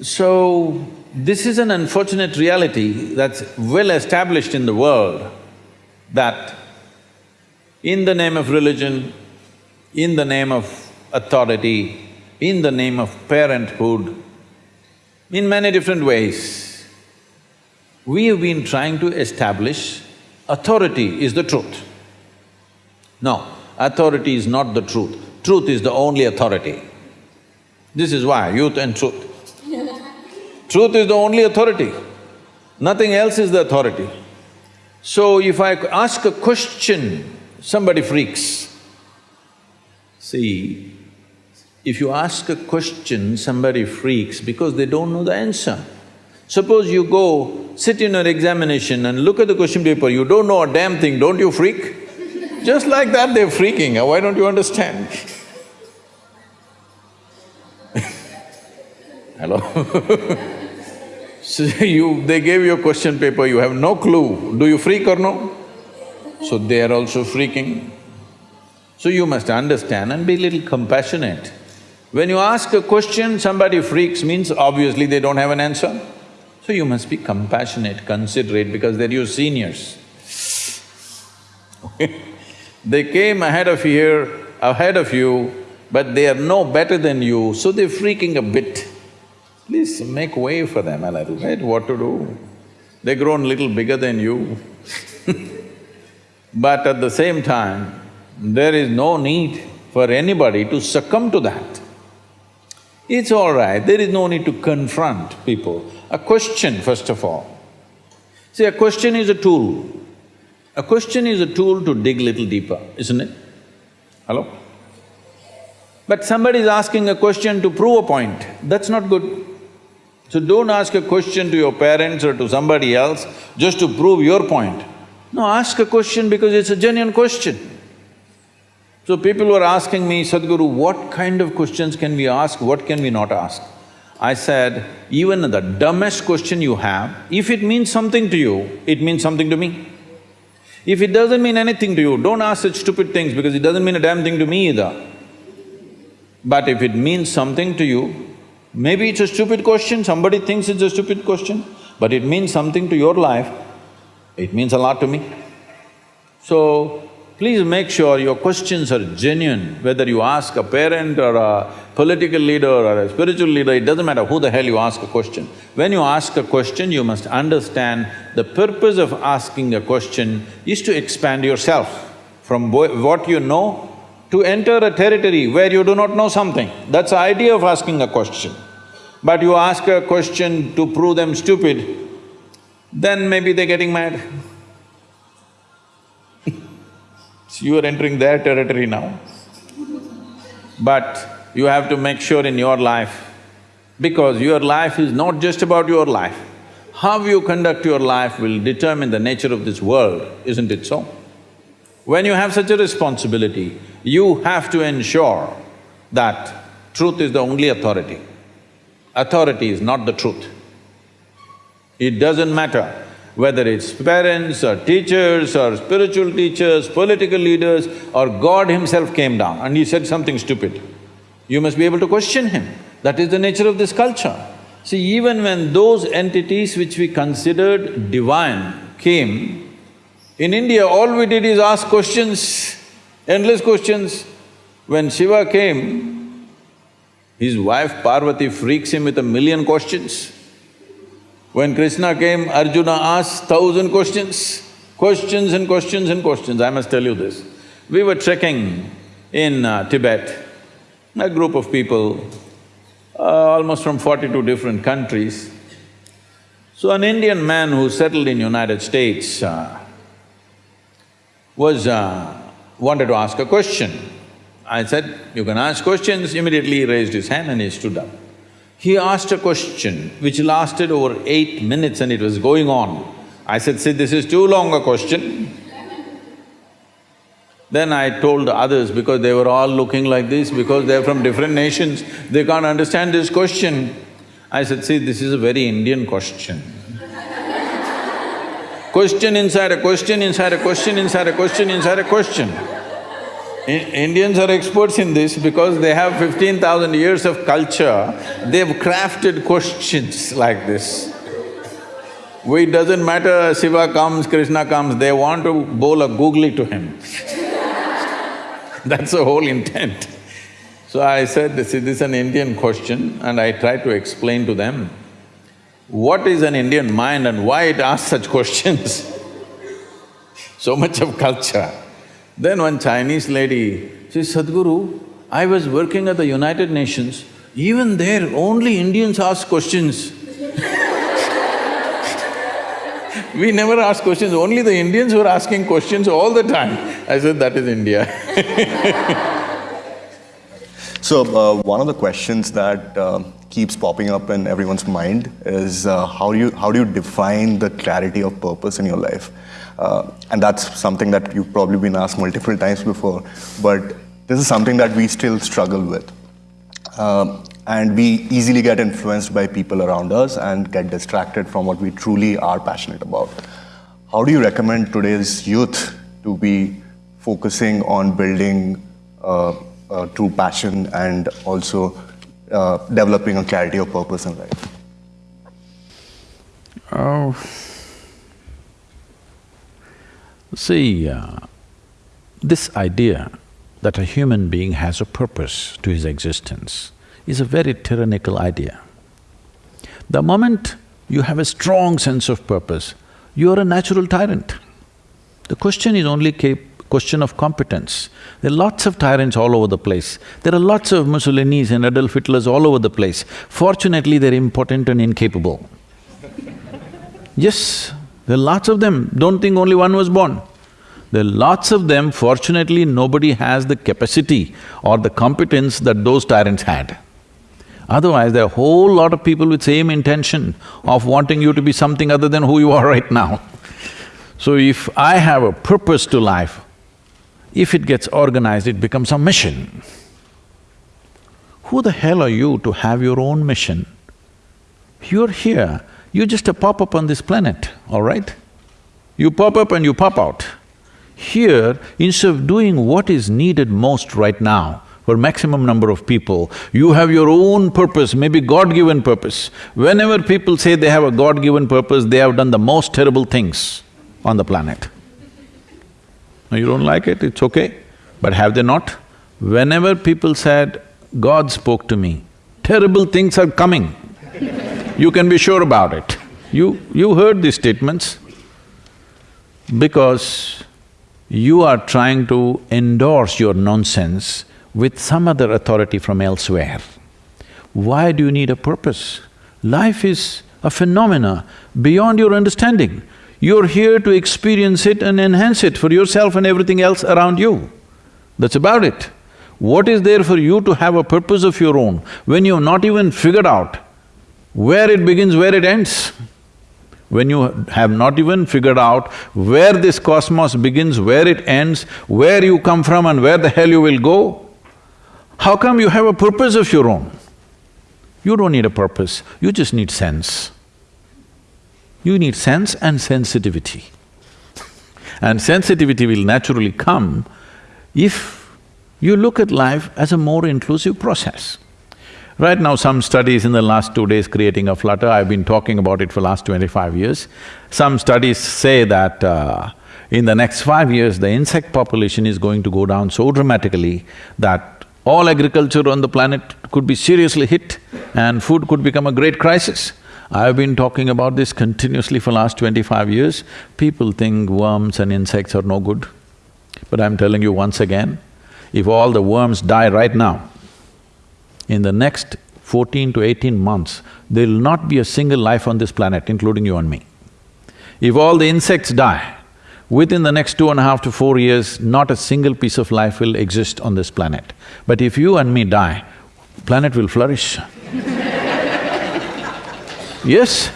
So, this is an unfortunate reality that's well established in the world that in the name of religion, in the name of authority, in the name of parenthood, in many different ways, we have been trying to establish authority is the truth. No, authority is not the truth. Truth is the only authority. This is why, youth and truth. Truth is the only authority, nothing else is the authority. So if I ask a question, somebody freaks. See, if you ask a question, somebody freaks because they don't know the answer. Suppose you go, sit in an examination and look at the question paper, you don't know a damn thing, don't you freak? Just like that they're freaking, uh, why don't you understand? Hello? So you… they gave you a question paper, you have no clue, do you freak or no? So they are also freaking. So you must understand and be a little compassionate. When you ask a question, somebody freaks means obviously they don't have an answer. So you must be compassionate, considerate because they're your seniors. they came ahead of here, ahead of you, but they are no better than you, so they're freaking a bit. Please make way for them a little bit, what to do? They've grown little bigger than you But at the same time, there is no need for anybody to succumb to that. It's all right, there is no need to confront people. A question, first of all. See, a question is a tool. A question is a tool to dig little deeper, isn't it? Hello? But somebody is asking a question to prove a point, that's not good. So don't ask a question to your parents or to somebody else just to prove your point. No, ask a question because it's a genuine question. So people were asking me, Sadhguru, what kind of questions can we ask, what can we not ask? I said, even the dumbest question you have, if it means something to you, it means something to me. If it doesn't mean anything to you, don't ask such stupid things because it doesn't mean a damn thing to me either. But if it means something to you, maybe it's a stupid question, somebody thinks it's a stupid question, but it means something to your life, it means a lot to me. So, please make sure your questions are genuine, whether you ask a parent or a political leader or a spiritual leader, it doesn't matter who the hell you ask a question. When you ask a question, you must understand the purpose of asking a question is to expand yourself from what you know to enter a territory where you do not know something. That's the idea of asking a question. But you ask a question to prove them stupid, then maybe they're getting mad. So you are entering their territory now. But you have to make sure in your life, because your life is not just about your life. How you conduct your life will determine the nature of this world, isn't it so? When you have such a responsibility, you have to ensure that truth is the only authority. Authority is not the truth. It doesn't matter whether it's parents or teachers or spiritual teachers, political leaders or God himself came down and he said something stupid. You must be able to question him. That is the nature of this culture. See, even when those entities which we considered divine came, in India all we did is ask questions, endless questions. When Shiva came, his wife Parvati freaks him with a million questions. When Krishna came, Arjuna asked thousand questions, questions and questions and questions, I must tell you this. We were trekking in uh, Tibet, a group of people, uh, almost from forty-two different countries. So an Indian man who settled in United States uh, was… Uh, wanted to ask a question. I said, you can ask questions, immediately he raised his hand and he stood up. He asked a question which lasted over eight minutes and it was going on. I said, see, this is too long a question. Then I told the others because they were all looking like this, because they're from different nations, they can't understand this question. I said, see, this is a very Indian question. question inside a question, inside a question, inside a question, inside a question. Indians are experts in this because they have fifteen thousand years of culture, they've crafted questions like this. It doesn't matter Shiva comes, Krishna comes, they want to bowl a googly to him That's the whole intent. So I said, this is an Indian question and I tried to explain to them what is an Indian mind and why it asks such questions. so much of culture. Then one Chinese lady she says, Sadhguru, I was working at the United Nations, even there only Indians ask questions. We never ask questions, only the Indians were asking questions all the time. I said, that is India So, uh, one of the questions that uh, keeps popping up in everyone's mind is uh, how, do you, how do you define the clarity of purpose in your life? Uh, and that's something that you've probably been asked multiple times before, but this is something that we still struggle with. Um, and we easily get influenced by people around us and get distracted from what we truly are passionate about. How do you recommend today's youth to be focusing on building uh, uh, true passion and also uh, developing a clarity of purpose in life? Oh. See, uh, this idea that a human being has a purpose to his existence is a very tyrannical idea. The moment you have a strong sense of purpose, you are a natural tyrant. The question is only question of competence. There are lots of tyrants all over the place. There are lots of Mussolinis and Adolf Hitlers all over the place. Fortunately, they're impotent and incapable. yes, there are lots of them, don't think only one was born. There are lots of them, fortunately nobody has the capacity or the competence that those tyrants had. Otherwise, there are a whole lot of people with same intention of wanting you to be something other than who you are right now. So if I have a purpose to life, if it gets organized, it becomes a mission. Who the hell are you to have your own mission? You're here, you're just a pop-up on this planet, all right? You pop up and you pop out. Here, instead of doing what is needed most right now, for maximum number of people, you have your own purpose, maybe God-given purpose. Whenever people say they have a God-given purpose, they have done the most terrible things on the planet. Now you don't like it, it's okay, but have they not? Whenever people said, God spoke to me, terrible things are coming, you can be sure about it. You… you heard these statements because you are trying to endorse your nonsense with some other authority from elsewhere. Why do you need a purpose? Life is a phenomena beyond your understanding. You're here to experience it and enhance it for yourself and everything else around you. That's about it. What is there for you to have a purpose of your own when you've not even figured out where it begins, where it ends? When you have not even figured out where this cosmos begins, where it ends, where you come from and where the hell you will go, how come you have a purpose of your own? You don't need a purpose, you just need sense. You need sense and sensitivity. and sensitivity will naturally come if you look at life as a more inclusive process. Right now, some studies in the last two days creating a flutter, I've been talking about it for last twenty-five years. Some studies say that uh, in the next five years, the insect population is going to go down so dramatically that all agriculture on the planet could be seriously hit and food could become a great crisis. I've been talking about this continuously for last twenty-five years. People think worms and insects are no good. But I'm telling you once again, if all the worms die right now, in the next fourteen to eighteen months, there'll not be a single life on this planet, including you and me. If all the insects die, Within the next two and a half to four years, not a single piece of life will exist on this planet. But if you and me die, planet will flourish Yes,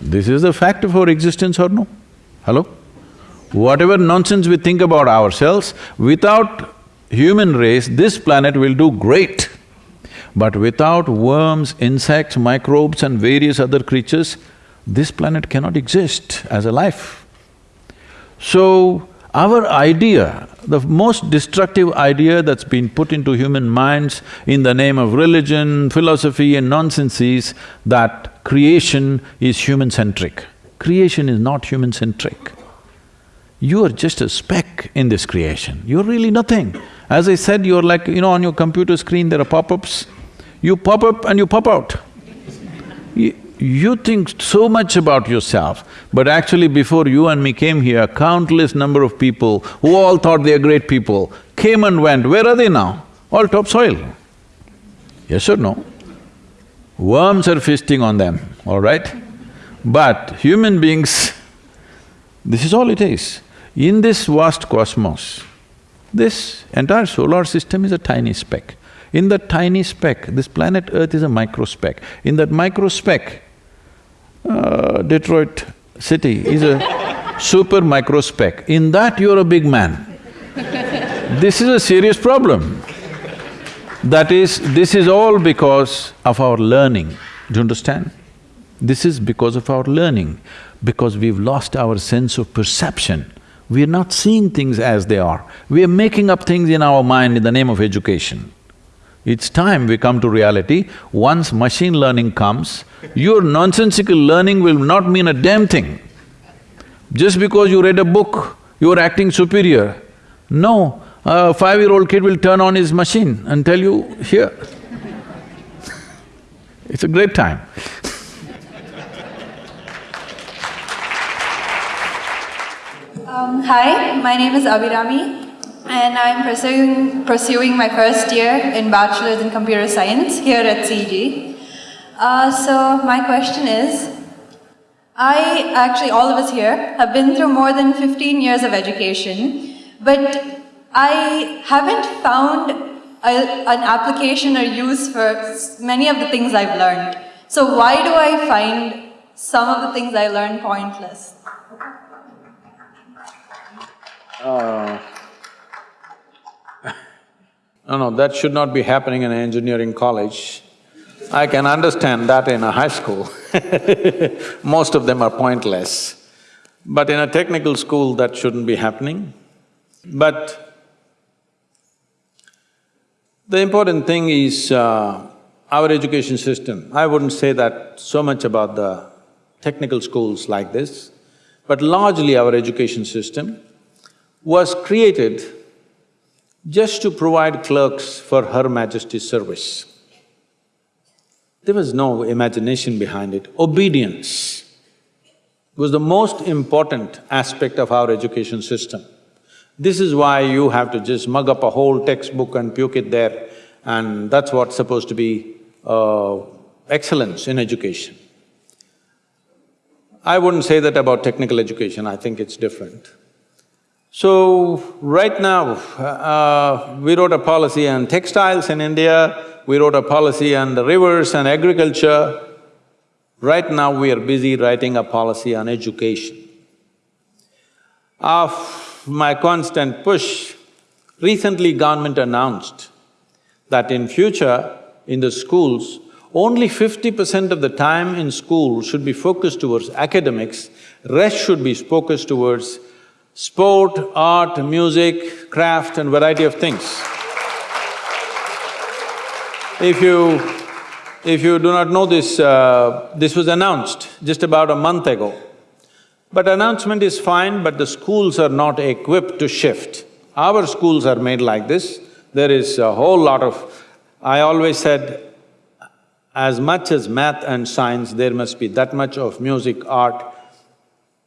this is the fact of our existence or no? Hello? Whatever nonsense we think about ourselves, without human race, this planet will do great. But without worms, insects, microbes and various other creatures, this planet cannot exist as a life. So, our idea, the most destructive idea that's been put into human minds in the name of religion, philosophy and nonsense is that creation is human-centric. Creation is not human-centric. You are just a speck in this creation, you're really nothing. As I said, you're like, you know, on your computer screen there are pop-ups, you pop up and you pop out. You, think so much about yourself, but actually before you and me came here, countless number of people who all thought they are great people came and went. Where are they now? All topsoil. Yes or no? Worms are feasting on them, all right? But human beings This is all it is. In this vast cosmos, this entire solar system is a tiny speck. In that tiny speck, this planet Earth is a micro speck. In that micro speck, uh, Detroit city is a super micro speck. In that, you're a big man. This is a serious problem. That is… this is all because of our learning, do you understand? This is because of our learning, because we've lost our sense of perception. We are not seeing things as they are. We are making up things in our mind in the name of education. It's time we come to reality. Once machine learning comes, your nonsensical learning will not mean a damn thing. Just because you read a book, you are acting superior. No, a five-year-old kid will turn on his machine and tell you, here. it's a great time. Um, hi, my name is Abhirami and I'm pursuing, pursuing my first year in Bachelor's in Computer Science here at CG. Uh, so my question is, I, actually all of us here, have been through more than 15 years of education, but I haven't found a, an application or use for many of the things I've learned. So why do I find some of the things I learned pointless? Uh, no, no, that should not be happening in an engineering college. I can understand that in a high school Most of them are pointless. But in a technical school, that shouldn't be happening. But the important thing is uh, our education system. I wouldn't say that so much about the technical schools like this, but largely our education system was created just to provide clerks for Her Majesty's service. There was no imagination behind it. Obedience was the most important aspect of our education system. This is why you have to just mug up a whole textbook and puke it there and that's what's supposed to be uh, excellence in education. I wouldn't say that about technical education, I think it's different. So, right now, uh, we wrote a policy on textiles in India, we wrote a policy on the rivers and agriculture. Right now, we are busy writing a policy on education. Of my constant push, recently government announced that in future, in the schools, only fifty percent of the time in school should be focused towards academics, rest should be focused towards sport, art, music, craft and variety of things. If you… if you do not know this, uh, this was announced just about a month ago. But announcement is fine, but the schools are not equipped to shift. Our schools are made like this, there is a whole lot of… I always said, as much as math and science, there must be that much of music, art,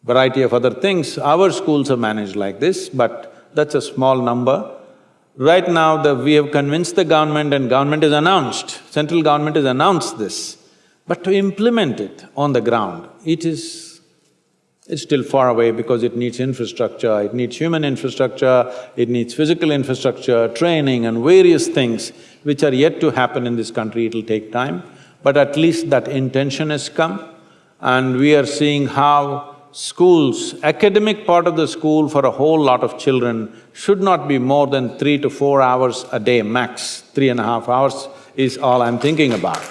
variety of other things. Our schools are managed like this, but that's a small number. Right now, the… we have convinced the government and government has announced, central government has announced this, but to implement it on the ground, it is it's still far away because it needs infrastructure, it needs human infrastructure, it needs physical infrastructure, training and various things which are yet to happen in this country, it'll take time. But at least that intention has come and we are seeing how schools, academic part of the school for a whole lot of children should not be more than three to four hours a day max, three and a half hours is all I'm thinking about.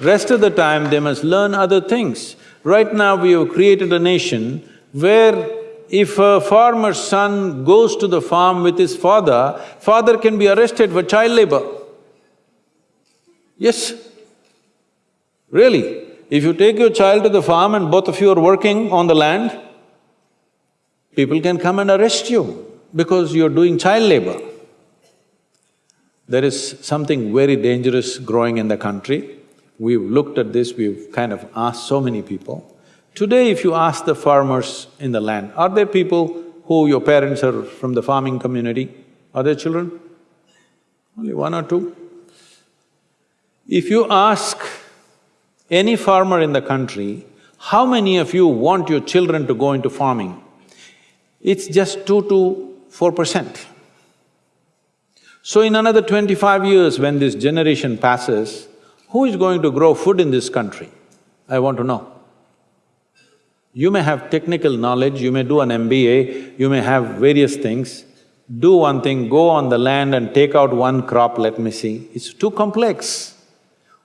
Rest of the time, they must learn other things. Right now we have created a nation where if a farmer's son goes to the farm with his father, father can be arrested for child labor. Yes, really. If you take your child to the farm and both of you are working on the land, people can come and arrest you because you're doing child labor. There is something very dangerous growing in the country. We've looked at this, we've kind of asked so many people. Today if you ask the farmers in the land, are there people who your parents are from the farming community? Are there children? Only one or two? If you ask any farmer in the country, how many of you want your children to go into farming? it's just two to four percent. So in another twenty-five years, when this generation passes, who is going to grow food in this country? I want to know. You may have technical knowledge, you may do an MBA, you may have various things. Do one thing, go on the land and take out one crop, let me see. It's too complex.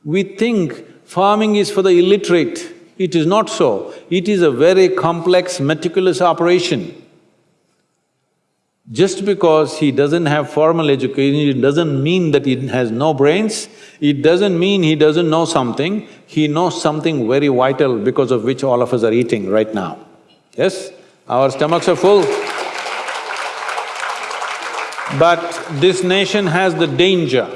We think farming is for the illiterate. It is not so. It is a very complex, meticulous operation. Just because he doesn't have formal education, it doesn't mean that he has no brains, it doesn't mean he doesn't know something, he knows something very vital because of which all of us are eating right now. Yes? Our stomachs are full. But this nation has the danger,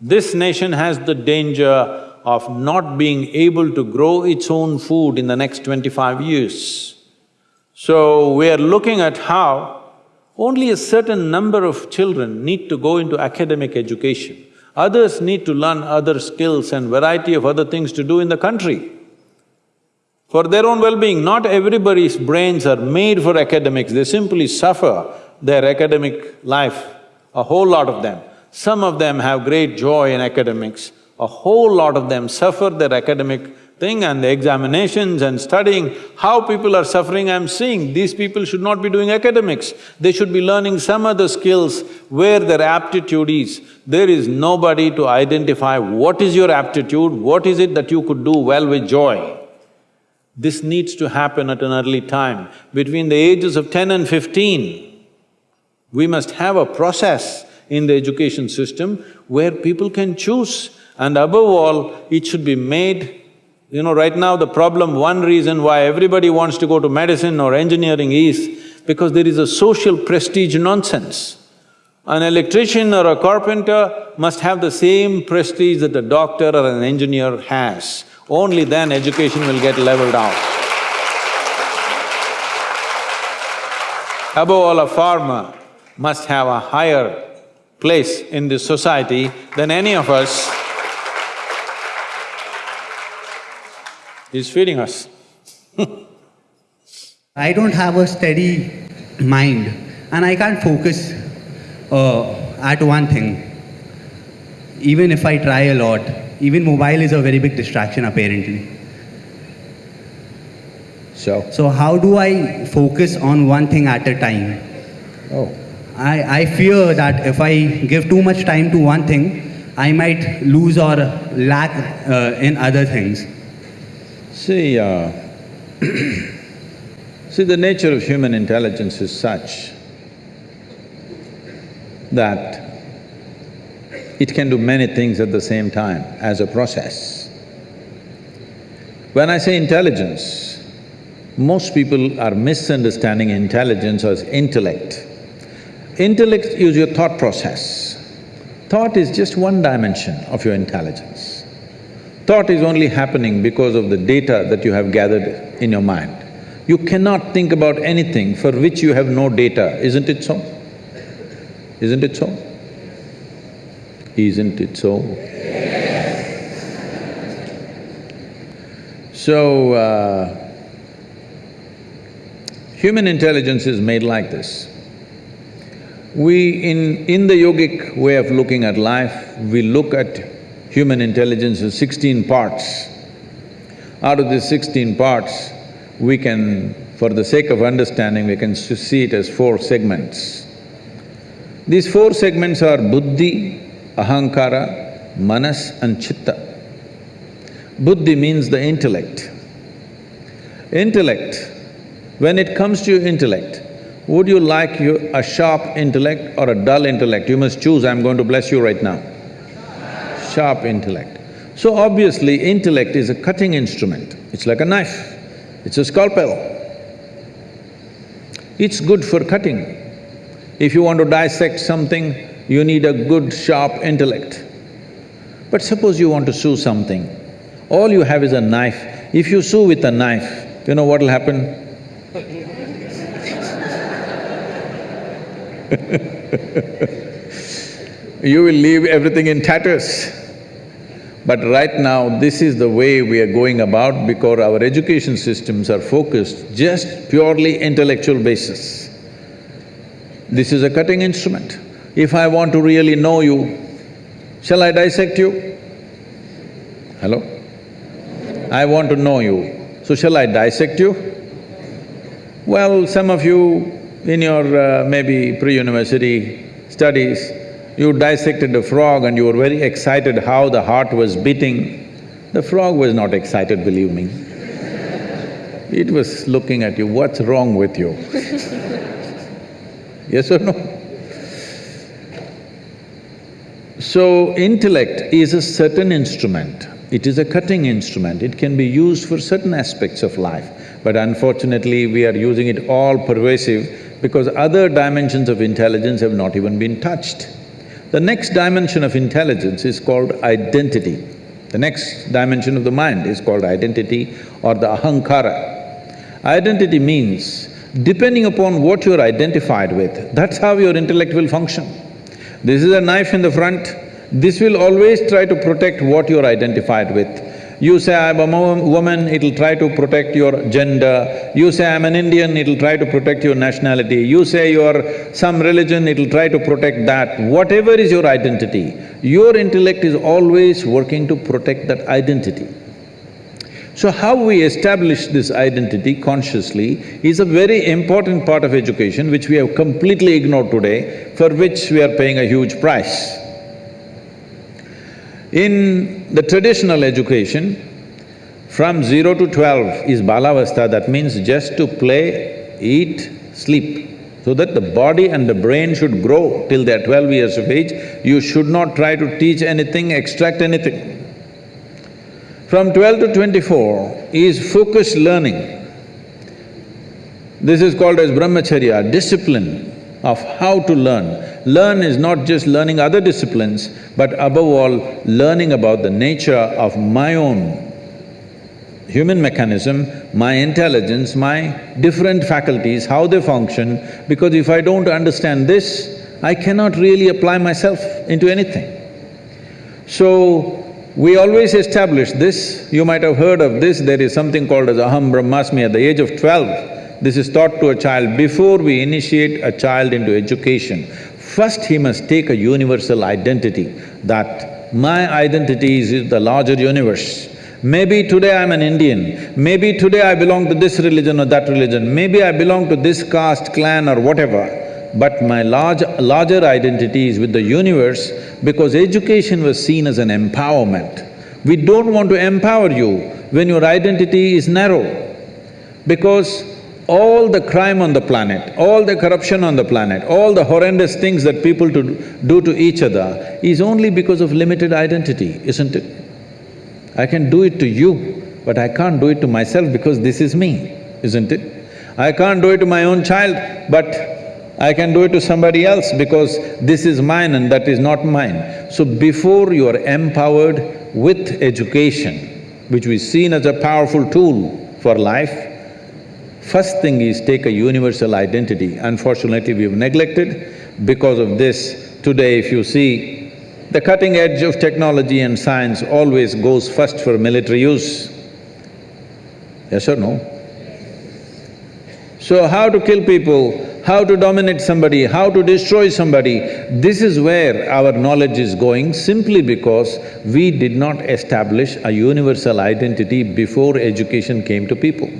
this nation has the danger of not being able to grow its own food in the next twenty-five years. So, we are looking at how only a certain number of children need to go into academic education. Others need to learn other skills and variety of other things to do in the country. For their own well-being, not everybody's brains are made for academics, they simply suffer their academic life, a whole lot of them. Some of them have great joy in academics, a whole lot of them suffer their academic thing and the examinations and studying, how people are suffering, I'm seeing these people should not be doing academics. They should be learning some other skills where their aptitude is. There is nobody to identify what is your aptitude, what is it that you could do well with joy. This needs to happen at an early time. Between the ages of ten and fifteen, we must have a process in the education system where people can choose and above all, it should be made you know, right now the problem, one reason why everybody wants to go to medicine or engineering is because there is a social prestige nonsense. An electrician or a carpenter must have the same prestige that a doctor or an engineer has. Only then education will get leveled out. Above all, a farmer must have a higher place in this society than any of us He's feeding us I don't have a steady mind and I can't focus uh, at one thing. Even if I try a lot, even mobile is a very big distraction apparently. So? So how do I focus on one thing at a time? Oh. I, I fear that if I give too much time to one thing, I might lose or lack uh, in other things. See, uh, see the nature of human intelligence is such that it can do many things at the same time as a process. When I say intelligence, most people are misunderstanding intelligence as intellect. Intellect is your thought process. Thought is just one dimension of your intelligence. Thought is only happening because of the data that you have gathered in your mind. You cannot think about anything for which you have no data, isn't it so? Isn't it so? Isn't it so? So, uh, human intelligence is made like this. We… in… in the yogic way of looking at life, we look at human intelligence is sixteen parts. Out of these sixteen parts, we can, for the sake of understanding, we can see it as four segments. These four segments are buddhi, ahankara, manas and chitta. Buddhi means the intellect. Intellect, when it comes to your intellect, would you like your, a sharp intellect or a dull intellect? You must choose, I'm going to bless you right now sharp intellect. So obviously, intellect is a cutting instrument, it's like a knife, it's a scalpel. It's good for cutting. If you want to dissect something, you need a good sharp intellect. But suppose you want to sew something, all you have is a knife. If you sew with a knife, you know what'll happen? you will leave everything in tatters. But right now, this is the way we are going about because our education systems are focused just purely intellectual basis. This is a cutting instrument. If I want to really know you, shall I dissect you? Hello? I want to know you, so shall I dissect you? Well, some of you in your uh, maybe pre-university studies, you dissected a frog and you were very excited how the heart was beating. The frog was not excited, believe me. It was looking at you, what's wrong with you? yes or no? So, intellect is a certain instrument. It is a cutting instrument. It can be used for certain aspects of life. But unfortunately, we are using it all pervasive because other dimensions of intelligence have not even been touched. The next dimension of intelligence is called identity. The next dimension of the mind is called identity or the ahankara. Identity means, depending upon what you're identified with, that's how your intellect will function. This is a knife in the front, this will always try to protect what you're identified with. You say, I'm a woman, it'll try to protect your gender. You say, I'm an Indian, it'll try to protect your nationality. You say you're some religion, it'll try to protect that. Whatever is your identity, your intellect is always working to protect that identity. So how we establish this identity consciously is a very important part of education which we have completely ignored today, for which we are paying a huge price. In the traditional education, from zero to twelve is balavastha, that means just to play, eat, sleep. So that the body and the brain should grow till they're twelve years of age, you should not try to teach anything, extract anything. From twelve to twenty-four is focused learning. This is called as brahmacharya, discipline of how to learn. Learn is not just learning other disciplines, but above all, learning about the nature of my own human mechanism, my intelligence, my different faculties, how they function, because if I don't understand this, I cannot really apply myself into anything. So, we always establish this, you might have heard of this, there is something called as Aham Brahmasmi at the age of twelve. This is taught to a child before we initiate a child into education. First he must take a universal identity that my identity is the larger universe. Maybe today I'm an Indian, maybe today I belong to this religion or that religion, maybe I belong to this caste, clan or whatever, but my large, larger identity is with the universe because education was seen as an empowerment. We don't want to empower you when your identity is narrow because all the crime on the planet, all the corruption on the planet, all the horrendous things that people to do to each other is only because of limited identity, isn't it? I can do it to you, but I can't do it to myself because this is me, isn't it? I can't do it to my own child, but I can do it to somebody else because this is mine and that is not mine. So before you are empowered with education, which we seen as a powerful tool for life, First thing is take a universal identity. Unfortunately, we've neglected. Because of this, today if you see, the cutting edge of technology and science always goes first for military use. Yes or no? So how to kill people, how to dominate somebody, how to destroy somebody, this is where our knowledge is going simply because we did not establish a universal identity before education came to people.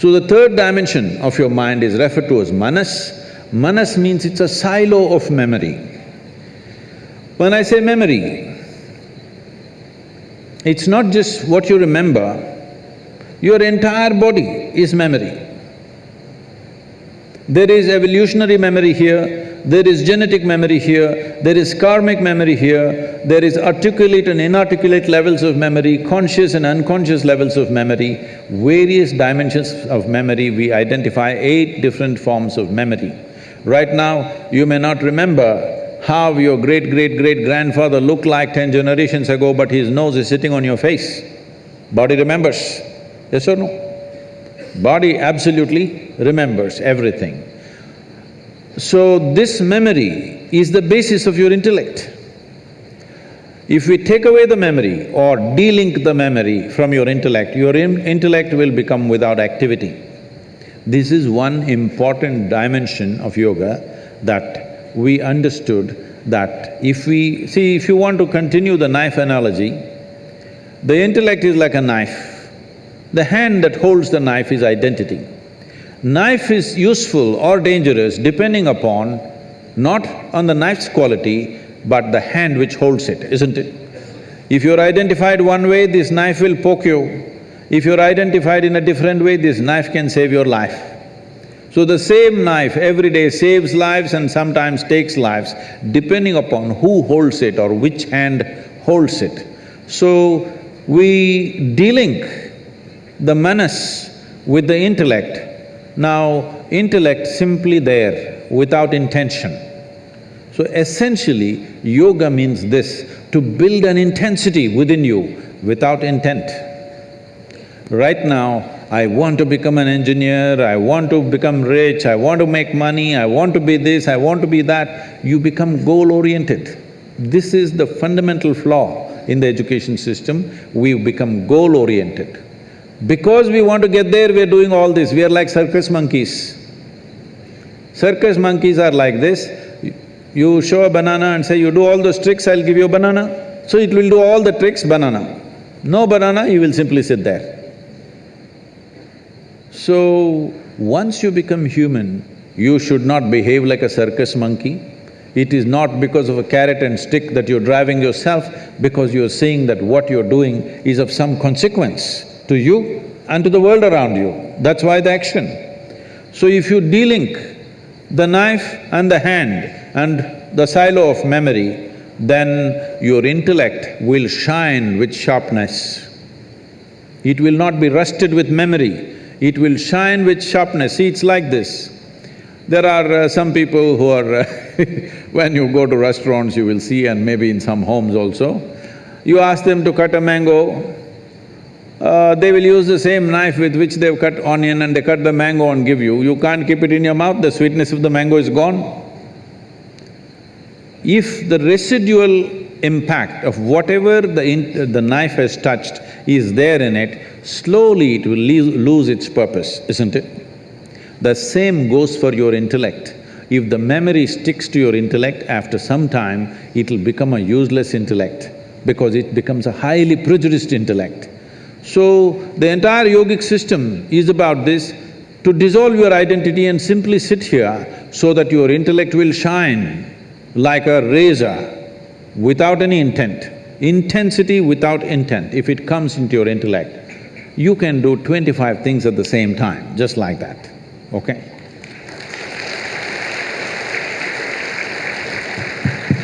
So the third dimension of your mind is referred to as manas. Manas means it's a silo of memory. When I say memory, it's not just what you remember, your entire body is memory. There is evolutionary memory here, there is genetic memory here, there is karmic memory here, there is articulate and inarticulate levels of memory, conscious and unconscious levels of memory, various dimensions of memory, we identify eight different forms of memory. Right now, you may not remember how your great-great-great-grandfather looked like ten generations ago, but his nose is sitting on your face. Body remembers, yes or no? Body absolutely remembers everything. So this memory is the basis of your intellect. If we take away the memory or delink the memory from your intellect, your in intellect will become without activity. This is one important dimension of yoga that we understood that if we… See, if you want to continue the knife analogy, the intellect is like a knife. The hand that holds the knife is identity. Knife is useful or dangerous depending upon not on the knife's quality, but the hand which holds it, isn't it? If you're identified one way, this knife will poke you. If you're identified in a different way, this knife can save your life. So the same knife every day saves lives and sometimes takes lives, depending upon who holds it or which hand holds it. So we delink the manas with the intellect. Now, intellect simply there without intention. So essentially, yoga means this, to build an intensity within you without intent. Right now, I want to become an engineer, I want to become rich, I want to make money, I want to be this, I want to be that, you become goal-oriented. This is the fundamental flaw in the education system, we've become goal-oriented. Because we want to get there, we're doing all this, we are like circus monkeys. Circus monkeys are like this, you show a banana and say, you do all those tricks, I'll give you a banana. So it will do all the tricks, banana. No banana, you will simply sit there. So, once you become human, you should not behave like a circus monkey. It is not because of a carrot and stick that you're driving yourself, because you're seeing that what you're doing is of some consequence to you and to the world around you. That's why the action. So if you delink the knife and the hand and the silo of memory, then your intellect will shine with sharpness. It will not be rusted with memory, it will shine with sharpness. See, it's like this. There are uh, some people who are uh, when you go to restaurants, you will see and maybe in some homes also, you ask them to cut a mango, uh, they will use the same knife with which they've cut onion and they cut the mango and give you. You can't keep it in your mouth, the sweetness of the mango is gone. If the residual impact of whatever the, the knife has touched is there in it, slowly it will lose its purpose, isn't it? The same goes for your intellect. If the memory sticks to your intellect, after some time, it'll become a useless intellect because it becomes a highly prejudiced intellect. So, the entire yogic system is about this, to dissolve your identity and simply sit here so that your intellect will shine like a razor without any intent. Intensity without intent, if it comes into your intellect, you can do twenty-five things at the same time, just like that, okay?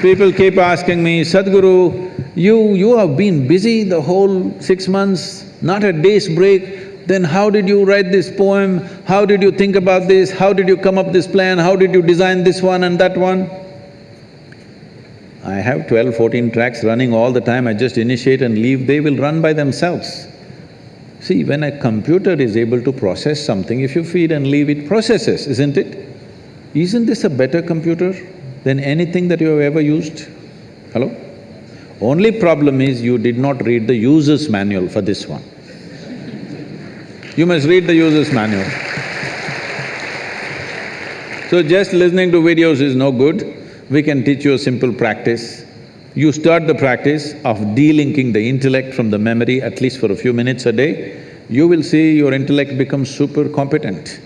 People keep asking me, Sadhguru, you… you have been busy the whole six months, not a day's break, then how did you write this poem? How did you think about this? How did you come up this plan? How did you design this one and that one? I have 12, 14 tracks running all the time, I just initiate and leave, they will run by themselves. See, when a computer is able to process something, if you feed and leave, it processes, isn't it? Isn't this a better computer than anything that you have ever used? Hello? Only problem is you did not read the user's manual for this one. You must read the user's manual. So just listening to videos is no good we can teach you a simple practice. You start the practice of delinking the intellect from the memory at least for a few minutes a day, you will see your intellect becomes super competent.